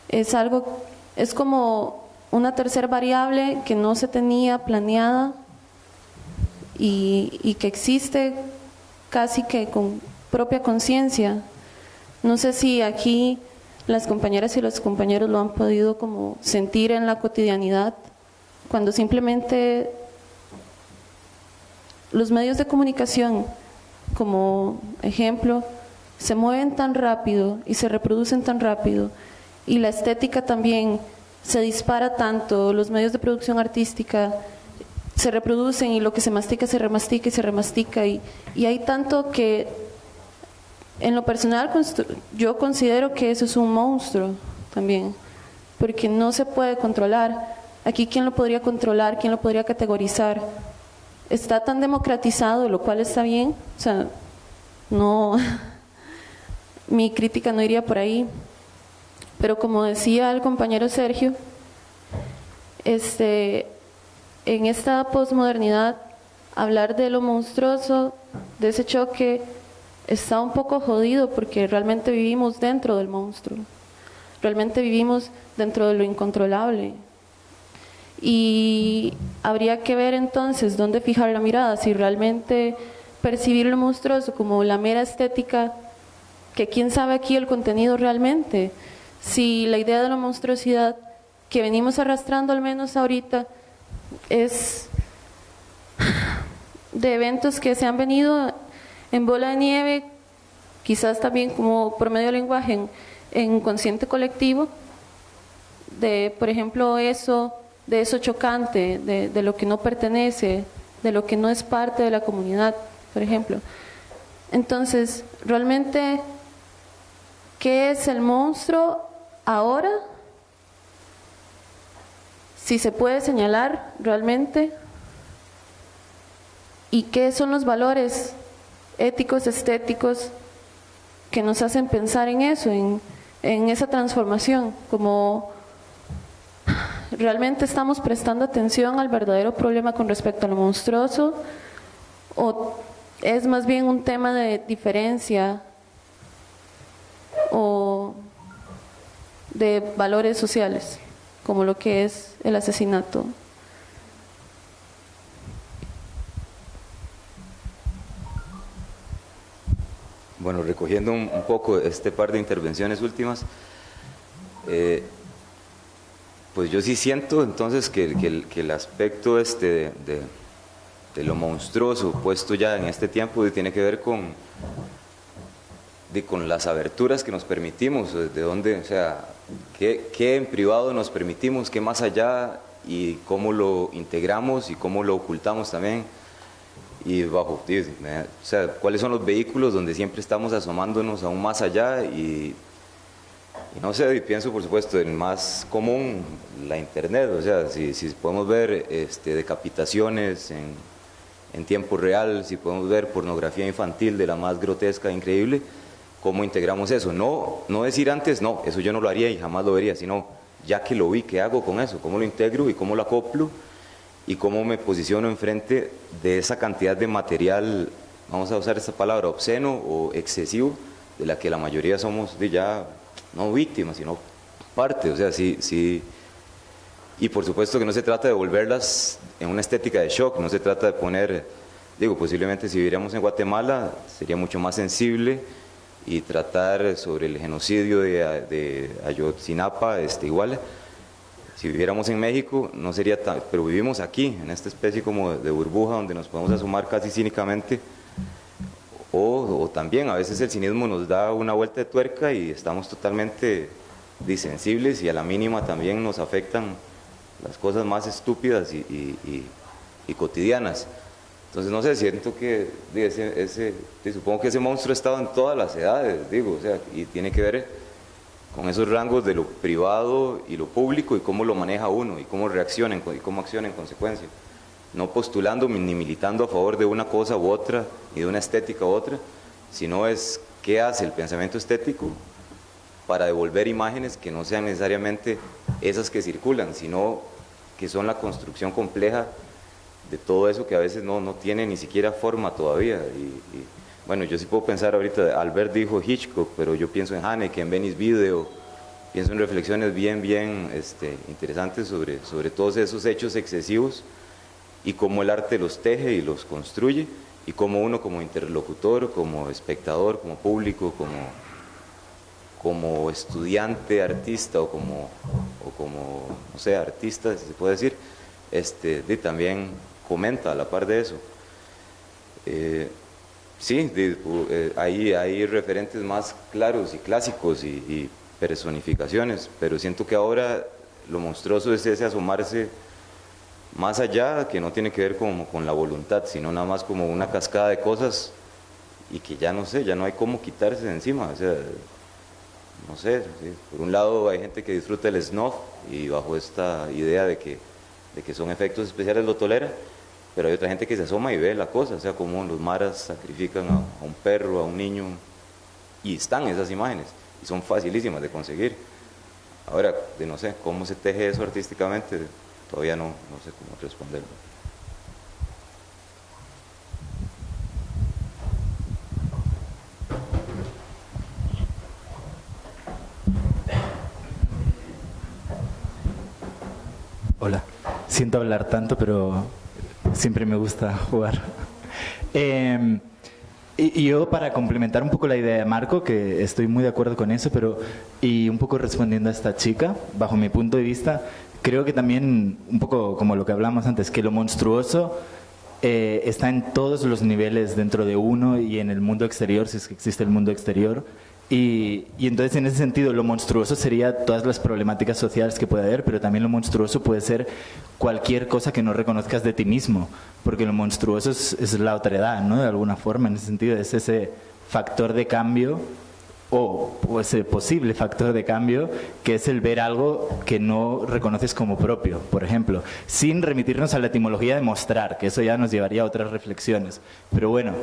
Es algo, es como una tercera variable que no se tenía planeada y, y que existe casi que con propia conciencia. No sé si aquí las compañeras y los compañeros lo han podido como sentir en la cotidianidad, cuando simplemente los medios de comunicación, como ejemplo, se mueven tan rápido y se reproducen tan rápido y la estética también se dispara tanto, los medios de producción artística se reproducen y lo que se mastica se remastica y se remastica y, y hay tanto que en lo personal yo considero que eso es un monstruo también, porque no se puede controlar. Aquí quién lo podría controlar, quién lo podría categorizar. Está tan democratizado, lo cual está bien, o sea, no, mi crítica no iría por ahí, pero como decía el compañero Sergio, este, en esta posmodernidad, hablar de lo monstruoso, de ese choque, está un poco jodido porque realmente vivimos dentro del monstruo, realmente vivimos dentro de lo incontrolable. Y habría que ver entonces dónde fijar la mirada, si realmente percibir lo monstruoso como la mera estética, que quién sabe aquí el contenido realmente, si la idea de la monstruosidad que venimos arrastrando al menos ahorita es de eventos que se han venido en bola de nieve, quizás también como por medio del lenguaje en, consciente colectivo, de por ejemplo eso, de eso chocante, de, de lo que no pertenece, de lo que no es parte de la comunidad, por ejemplo. Entonces, realmente, ¿qué es el monstruo ahora, si se puede señalar realmente, y qué son los valores éticos, estéticos, que nos hacen pensar en eso, en, esa transformación, como realmente estamos prestando atención al verdadero problema con respecto a lo monstruoso, o es más bien un tema de diferencia, de valores sociales, como lo que es el asesinato. Bueno, recogiendo un, poco este par de intervenciones últimas, eh, pues yo sí siento entonces que, el, aspecto este de, de, lo monstruoso puesto ya en este tiempo tiene que ver con, de, con las aberturas que nos permitimos, de dónde, o sea, qué, en privado nos permitimos, qué más allá y cómo lo integramos y cómo lo ocultamos también. Y bajo, o sea, cuáles son los vehículos donde siempre estamos asomándonos aún más allá y, no sé, y pienso por supuesto en más común la internet, o sea, si, si podemos ver este, decapitaciones en, en tiempo real, si podemos ver pornografía infantil de la más grotesca e increíble, cómo integramos eso. No, no decir antes, no, eso yo no lo haría y jamás lo vería, sino ya que lo vi, ¿qué hago con eso? ¿Cómo lo integro y cómo lo acoplo? Y cómo me posiciono enfrente de esa cantidad de material, vamos a usar esta palabra, obsceno o excesivo, de la que la mayoría somos de ya no víctimas, sino parte. O sea, sí, sí. Y por supuesto que no se trata de volverlas en una estética de shock, no se trata de poner, digo, posiblemente si viviéramos en Guatemala sería mucho más sensible y tratar sobre el genocidio de, de Ayotzinapa, este, igual, si viviéramos en México no sería tan, pero vivimos aquí, en esta especie como de burbuja donde nos podemos asomar casi cínicamente, o, también a veces el cinismo nos da una vuelta de tuerca y estamos totalmente disensibles y a la mínima también nos afectan las cosas más estúpidas y, cotidianas. Entonces, no sé, siento que ese, ese, supongo que ese monstruo ha estado en todas las edades, digo, o sea, y tiene que ver con esos rangos de lo privado y lo público y cómo lo maneja uno y cómo reacciona y cómo acciona en consecuencia. No postulando ni militando a favor de una cosa u otra, ni de una estética u otra, sino es qué hace el pensamiento estético para devolver imágenes que no sean necesariamente esas que circulan, sino que son la construcción compleja de todo eso que a veces no, no tiene ni siquiera forma todavía. Y, bueno, yo sí puedo pensar ahorita, Albert dijo Hitchcock, pero yo pienso en Haneke, en Venice Video, pienso en reflexiones bien, bien este, interesantes sobre, sobre todos esos hechos excesivos y cómo el arte los teje y los construye y cómo uno como interlocutor, como espectador, como público, como, como estudiante, artista o como, o como, no sé, artista, si se puede decir, este, también comenta a la par de eso. Eh, sí, eh, hay, referentes más claros y clásicos y, y, personificaciones, pero siento que ahora lo monstruoso es ese asomarse más allá, que no tiene que ver como con la voluntad, sino nada más como una cascada de cosas y que ya no sé, ya no hay cómo quitarse de encima. O sea, no sé, por un lado hay gente que disfruta el snuff y bajo esta idea de que, de que son efectos especiales lo tolera, pero hay otra gente que se asoma y ve la cosa, o sea, como los maras sacrifican a, un perro, a un niño, y están esas imágenes, y son facilísimas de conseguir. Ahora, de no sé, cómo se teje eso artísticamente, todavía no, no sé cómo responderlo. Hola, siento hablar tanto, pero siempre me gusta jugar. Em, y, yo para complementar un poco la idea de Marco, que estoy muy de acuerdo con eso, pero y un poco respondiendo a esta chica, bajo mi punto de vista, creo que también, un poco como lo que hablamos antes, que lo monstruoso eh, está en todos los niveles dentro de uno y en el mundo exterior, si es que existe el mundo exterior. Y, entonces en ese sentido lo monstruoso sería todas las problemáticas sociales que puede haber, pero también lo monstruoso puede ser cualquier cosa que no reconozcas de ti mismo, porque lo monstruoso es, es la otredad, ¿no? De alguna forma, en ese sentido, es ese factor de cambio o, ese posible factor de cambio que es el ver algo que no reconoces como propio, por ejemplo, sin remitirnos a la etimología de mostrar, que eso ya nos llevaría a otras reflexiones. Pero bueno,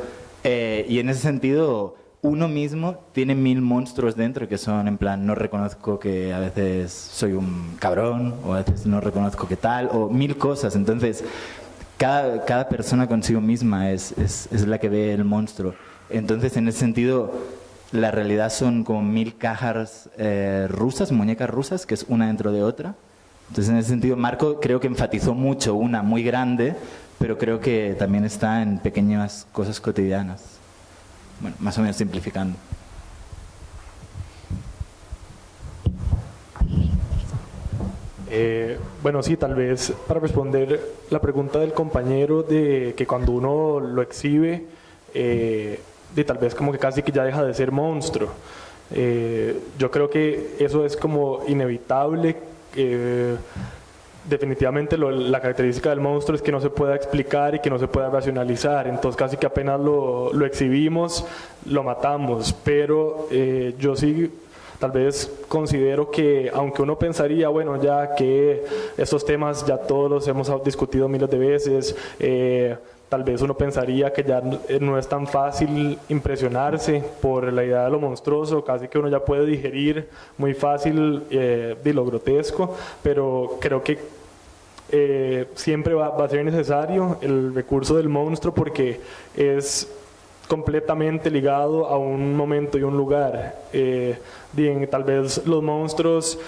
eh, y en ese sentido, uno mismo tiene mil monstruos dentro que son en plan, no reconozco que a veces soy un cabrón, o a veces no reconozco que tal, o mil cosas. Entonces, cada, cada persona consigo misma es, es, es la que ve el monstruo. Entonces, en ese sentido, la realidad son como mil cajas eh, rusas, muñecas rusas, que es una dentro de otra. Entonces, en ese sentido, Marco creo que enfatizó mucho una muy grande, pero creo que también está en pequeñas cosas cotidianas. Bueno, más o menos simplificando. Eh, bueno, sí, tal vez para responder la pregunta del compañero de que cuando uno lo exhibe, eh, de tal vez como que casi que ya deja de ser monstruo. Eh, yo creo que eso es como inevitable. Definitivamente la característica del monstruo es que no se pueda explicar y que no se pueda racionalizar. Entonces casi que apenas lo, lo exhibimos, lo matamos. Pero eh, yo sí tal vez considero que aunque uno pensaría, bueno, ya que estos temas ya todos los hemos discutido miles de veces, eh, tal vez uno pensaría que ya no es tan fácil impresionarse por la idea de lo monstruoso, casi que uno ya puede digerir muy fácil eh, de lo grotesco, pero creo que eh, siempre va, a ser necesario el recurso del monstruo porque es completamente ligado a un momento y un lugar. Eh, bien, tal vez los monstruos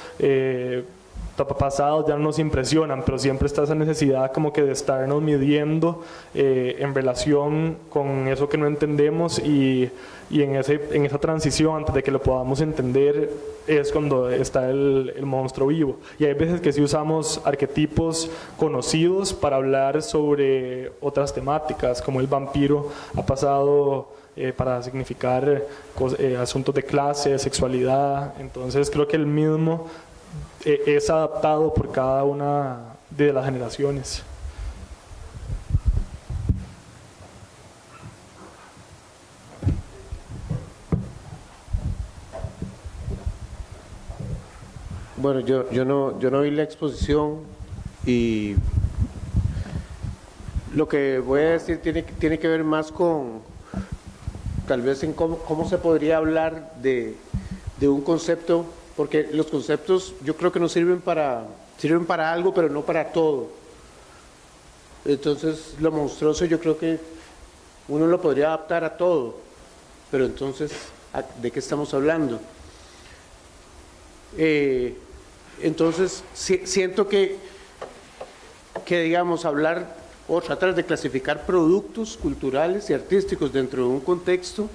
pasados ya no nos impresionan, pero siempre está esa necesidad como que de estarnos midiendo eh, en relación con eso que no entendemos y, y, en, ese, en esa transición antes de que lo podamos entender es cuando está el, el, monstruo vivo. Y hay veces que sí usamos arquetipos conocidos para hablar sobre otras temáticas, como el vampiro ha pasado eh, para significar eh, asuntos de clase, sexualidad. Entonces creo que el mismo es adaptado por cada una de las generaciones. Bueno, yo, yo, no, yo no vi la exposición y lo que voy a decir tiene, tiene que ver más con tal vez en cómo, cómo se podría hablar de, de un concepto porque los conceptos yo creo que no sirven para, sirven para algo, pero no para todo. Entonces, lo monstruoso yo creo que uno lo podría adaptar a todo, pero entonces, ¿de qué estamos hablando? Eh, entonces, siento que, que, digamos, hablar o tratar de clasificar productos culturales y artísticos dentro de un contexto,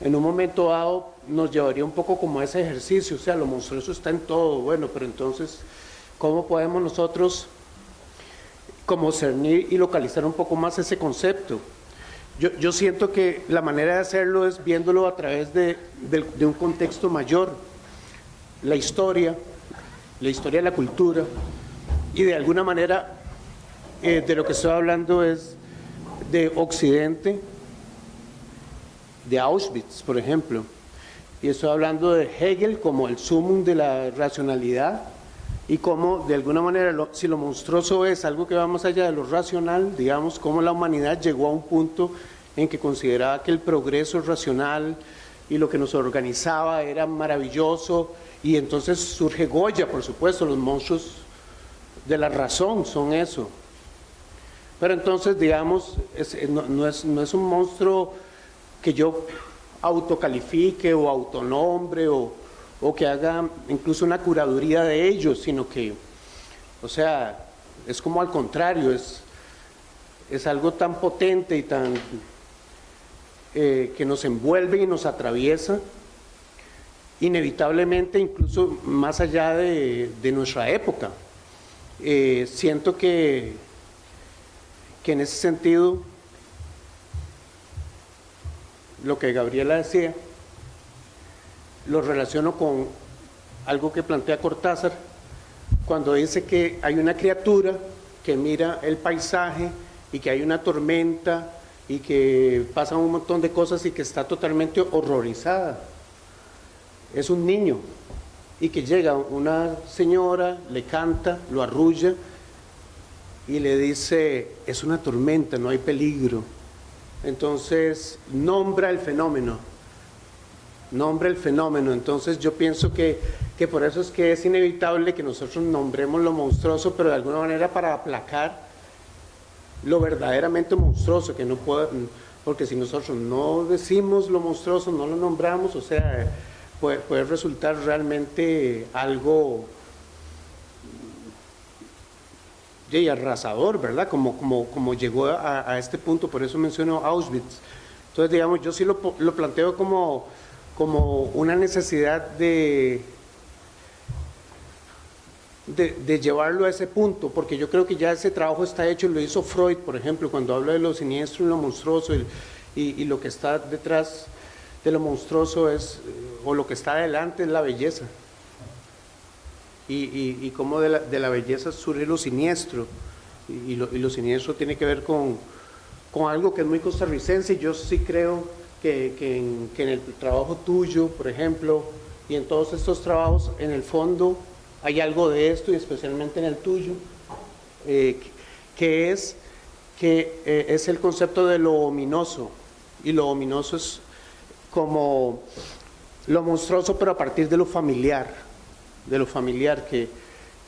en un momento dado nos llevaría un poco como a ese ejercicio, o sea, lo monstruoso está en todo, bueno, pero entonces, ¿cómo podemos nosotros como cernir y localizar un poco más ese concepto? Yo, yo siento que la manera de hacerlo es viéndolo a través de, un contexto mayor, la historia, la historia de la cultura, y de alguna manera eh, de lo que estoy hablando es de Occidente, de Auschwitz, por ejemplo, y estoy hablando de Hegel como el sumum de la racionalidad y como de alguna manera si lo monstruoso es algo que va más allá de lo racional, digamos, cómo la humanidad llegó a un punto en que consideraba que el progreso racional y lo que nos organizaba era maravilloso y entonces surge Goya, por supuesto, los monstruos de la razón son eso. Pero entonces, digamos, no, es, no es un monstruo que yo autocalifique o autonombre o, o que haga incluso una curaduría de ellos, sino que, o sea, es como al contrario, es, es algo tan potente y tan eh, que nos envuelve y nos atraviesa, inevitablemente incluso más allá de, de nuestra época. Eh, siento que, que en ese sentido lo que Gabriela decía, lo relaciono con algo que plantea Cortázar, cuando dice que hay una criatura que mira el paisaje y que hay una tormenta y que pasan un montón de cosas y que está totalmente horrorizada. Es un niño y que llega una señora, le canta, lo arrulla y le dice, es una tormenta, no hay peligro. Entonces, nombra el fenómeno, nombra el fenómeno. Entonces, yo pienso que, que por eso es que es inevitable que nosotros nombremos lo monstruoso, pero de alguna manera para aplacar lo verdaderamente monstruoso, que no puede, porque si nosotros no decimos lo monstruoso, no lo nombramos, o sea, puede, puede resultar realmente algo y arrasador, ¿verdad? Como, como, como llegó a, este punto, por eso menciono Auschwitz. Entonces, digamos, yo sí lo, lo planteo como, como una necesidad de, de, llevarlo a ese punto, porque yo creo que ya ese trabajo está hecho, lo hizo Freud, por ejemplo, cuando habla de lo siniestro y lo monstruoso, y, y, lo que está detrás de lo monstruoso es, o lo que está adelante es la belleza y, y, cómo de la, de la, belleza surge lo siniestro. Y, lo, lo, siniestro tiene que ver con, con, algo que es muy costarricense. Yo sí creo que, que, en, el trabajo tuyo, por ejemplo, y en todos estos trabajos, en el fondo hay algo de esto, y especialmente en el tuyo, eh, que es que eh, es el concepto de lo ominoso. Y lo ominoso es como lo monstruoso, pero a partir de lo familiar de lo familiar, que,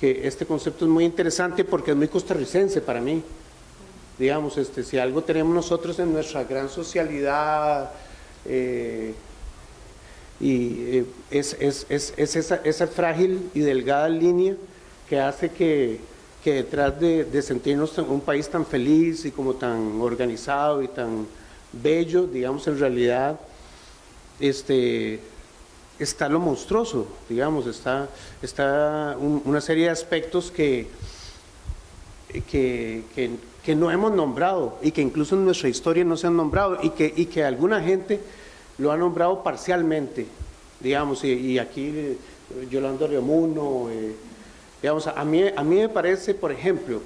que, este concepto es muy interesante porque es muy costarricense para mí. Digamos, este, si algo tenemos nosotros en nuestra gran socialidad, eh, y eh, es, es, es, es, esa, esa frágil y delgada línea que hace que, que detrás de, de sentirnos un país tan feliz y como tan organizado y tan bello, digamos, en realidad este, está lo monstruoso, digamos, está, está una serie de aspectos que, que, que, no hemos nombrado y que incluso en nuestra historia no se han nombrado y que, y que alguna gente lo ha nombrado parcialmente, digamos, y, aquí eh, Yolanda Riomuno, eh, digamos, a mí, a mí me parece, por ejemplo,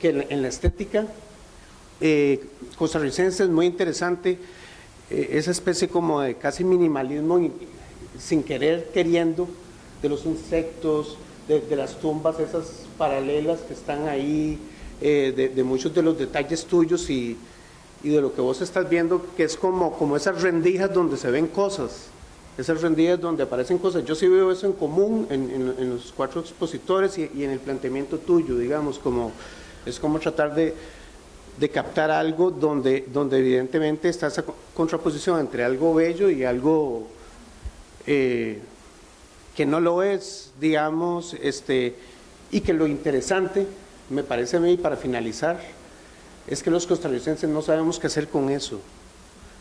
que en, la estética eh, costarricense es muy interesante eh, esa especie como de casi minimalismo sin querer, queriendo, de los insectos, de, las tumbas esas paralelas que están ahí, eh, de, muchos de los detalles tuyos y, de lo que vos estás viendo, que es como, como esas rendijas donde se ven cosas, esas rendijas donde aparecen cosas. Yo sí veo eso en común en, los cuatro expositores y, y, en el planteamiento tuyo, digamos, como es como tratar de, de captar algo donde, donde evidentemente está esa contraposición entre algo bello y algo eh, que no lo es, digamos, este, y que lo interesante, me parece a mí, para finalizar, es que los costarricenses no sabemos qué hacer con eso,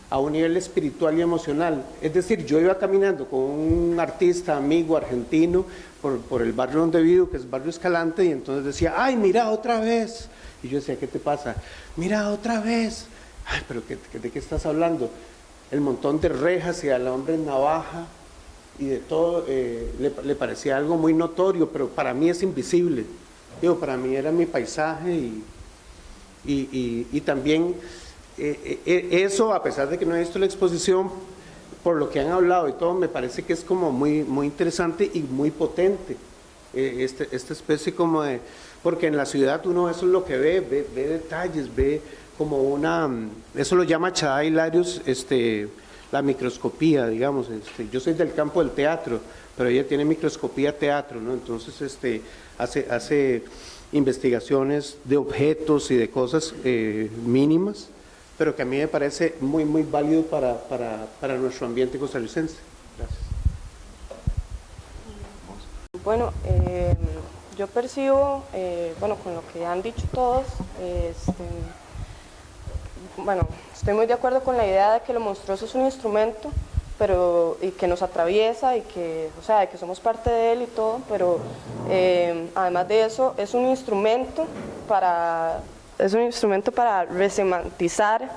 a un nivel espiritual y emocional. Es decir, yo iba caminando con un artista amigo argentino por, por el barrio donde vivo, que es Barrio Escalante, y entonces decía, ay, mira, otra vez. Y yo decía, ¿qué te pasa? Mira, otra vez. Ay, pero ¿de qué estás hablando? El montón de rejas y al hombre en navaja y de todo, eh, le, parecía algo muy notorio, pero para mí es invisible. Digo, para mí era mi paisaje y, y, también eh, eh, eso, a pesar de que no he visto la exposición, por lo que han hablado y todo, me parece que es como muy, muy interesante y muy potente. Este, esta especie como de... Porque en la ciudad uno eso es lo que ve, ve, detalles, ve como una... Eso lo llama Chada Hilarius, este, la microscopía, digamos. Este, yo soy del campo del teatro, pero ella tiene microscopía teatro, ¿no? Entonces este, hace, hace investigaciones de objetos y de cosas eh, mínimas, pero que a mí me parece muy, muy válido para, para, para nuestro ambiente costarricense. Gracias. Bueno, eh, yo percibo, eh, bueno, con lo que han dicho todos, este, bueno, estoy muy de acuerdo con la idea de que lo monstruoso es un instrumento, pero y que nos atraviesa y que, o sea, que somos parte de él y todo, pero eh, además de eso es un instrumento para es un instrumento para resemantizar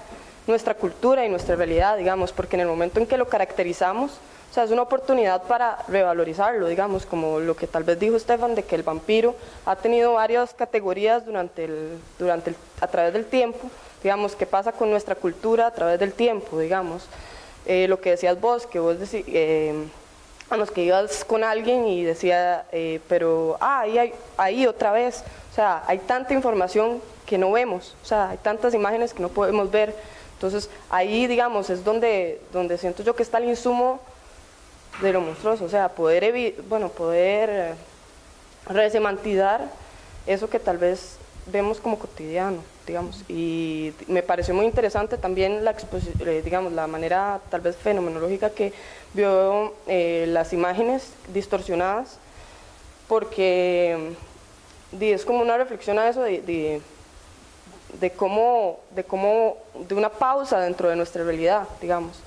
nuestra cultura y nuestra realidad, digamos, porque en el momento en que lo caracterizamos, o sea, es una oportunidad para revalorizarlo, digamos, como lo que tal vez dijo Stefan, de que el vampiro ha tenido varias categorías durante el, durante a través del tiempo, digamos, qué pasa con nuestra cultura a través del tiempo, digamos. Eh, lo que decías vos, que vos decís, eh, a los que ibas con alguien y decía, eh, pero, ah, ahí, hay, ahí otra vez, o sea, hay tanta información que no vemos, o sea, hay tantas imágenes que no podemos ver, entonces ahí, digamos, es donde, donde siento yo que está el insumo de lo monstruoso, o sea, poder, bueno, poder eh, resemantizar eso que tal vez vemos como cotidiano, digamos, y me pareció muy interesante también la eh, digamos, la manera tal vez fenomenológica que vio eh, las imágenes distorsionadas, porque es como una reflexión a eso de, de, cómo, de cómo, de una pausa dentro de nuestra realidad, digamos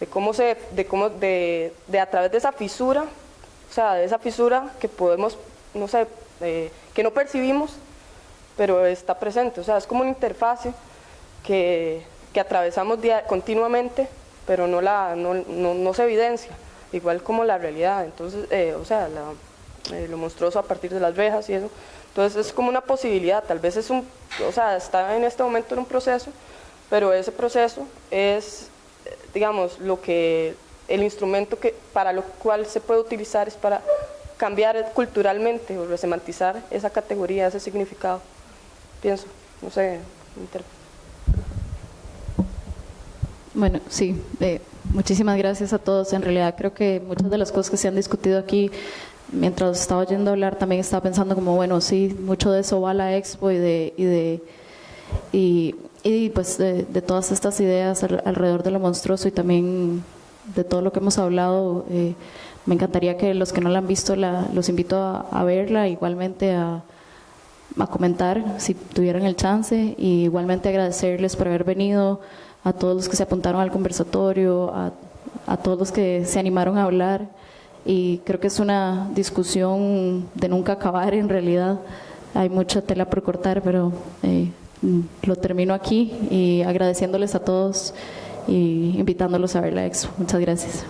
de cómo se, de cómo, de, de a través de esa fisura, o sea, de esa fisura que podemos, no sé, eh, que no percibimos, pero está presente, o sea, es como una interfase que, que atravesamos continuamente, pero no, se evidencia, igual como la realidad, entonces, eh, o sea, eh, lo monstruoso a partir de las rejas y eso, entonces es como una posibilidad, tal vez es un, o sea, está en este momento en un proceso, pero ese proceso es digamos, lo que el instrumento que, para lo cual se puede utilizar es para cambiar culturalmente o resemantizar esa categoría, ese significado. Pienso, no sé. Bueno, sí, eh, muchísimas gracias a todos. En realidad creo que muchas de las cosas que se han discutido aquí, mientras estaba oyendo hablar, también estaba pensando como, bueno, sí, mucho de eso va a la expo y de, y de y y pues de, todas estas ideas alrededor de lo monstruoso y también de todo lo que hemos hablado, eh, me encantaría que los que no la han visto la, los invito a, a verla, igualmente a, a comentar si tuvieran el chance y igualmente agradecerles por haber venido, a todos los que se apuntaron al conversatorio, a, a todos los que se animaron a hablar y creo que es una discusión de nunca acabar en realidad. Hay mucha tela por cortar, pero eh, lo termino aquí y agradeciéndoles a todos y invitándolos a ver la expo. Muchas gracias.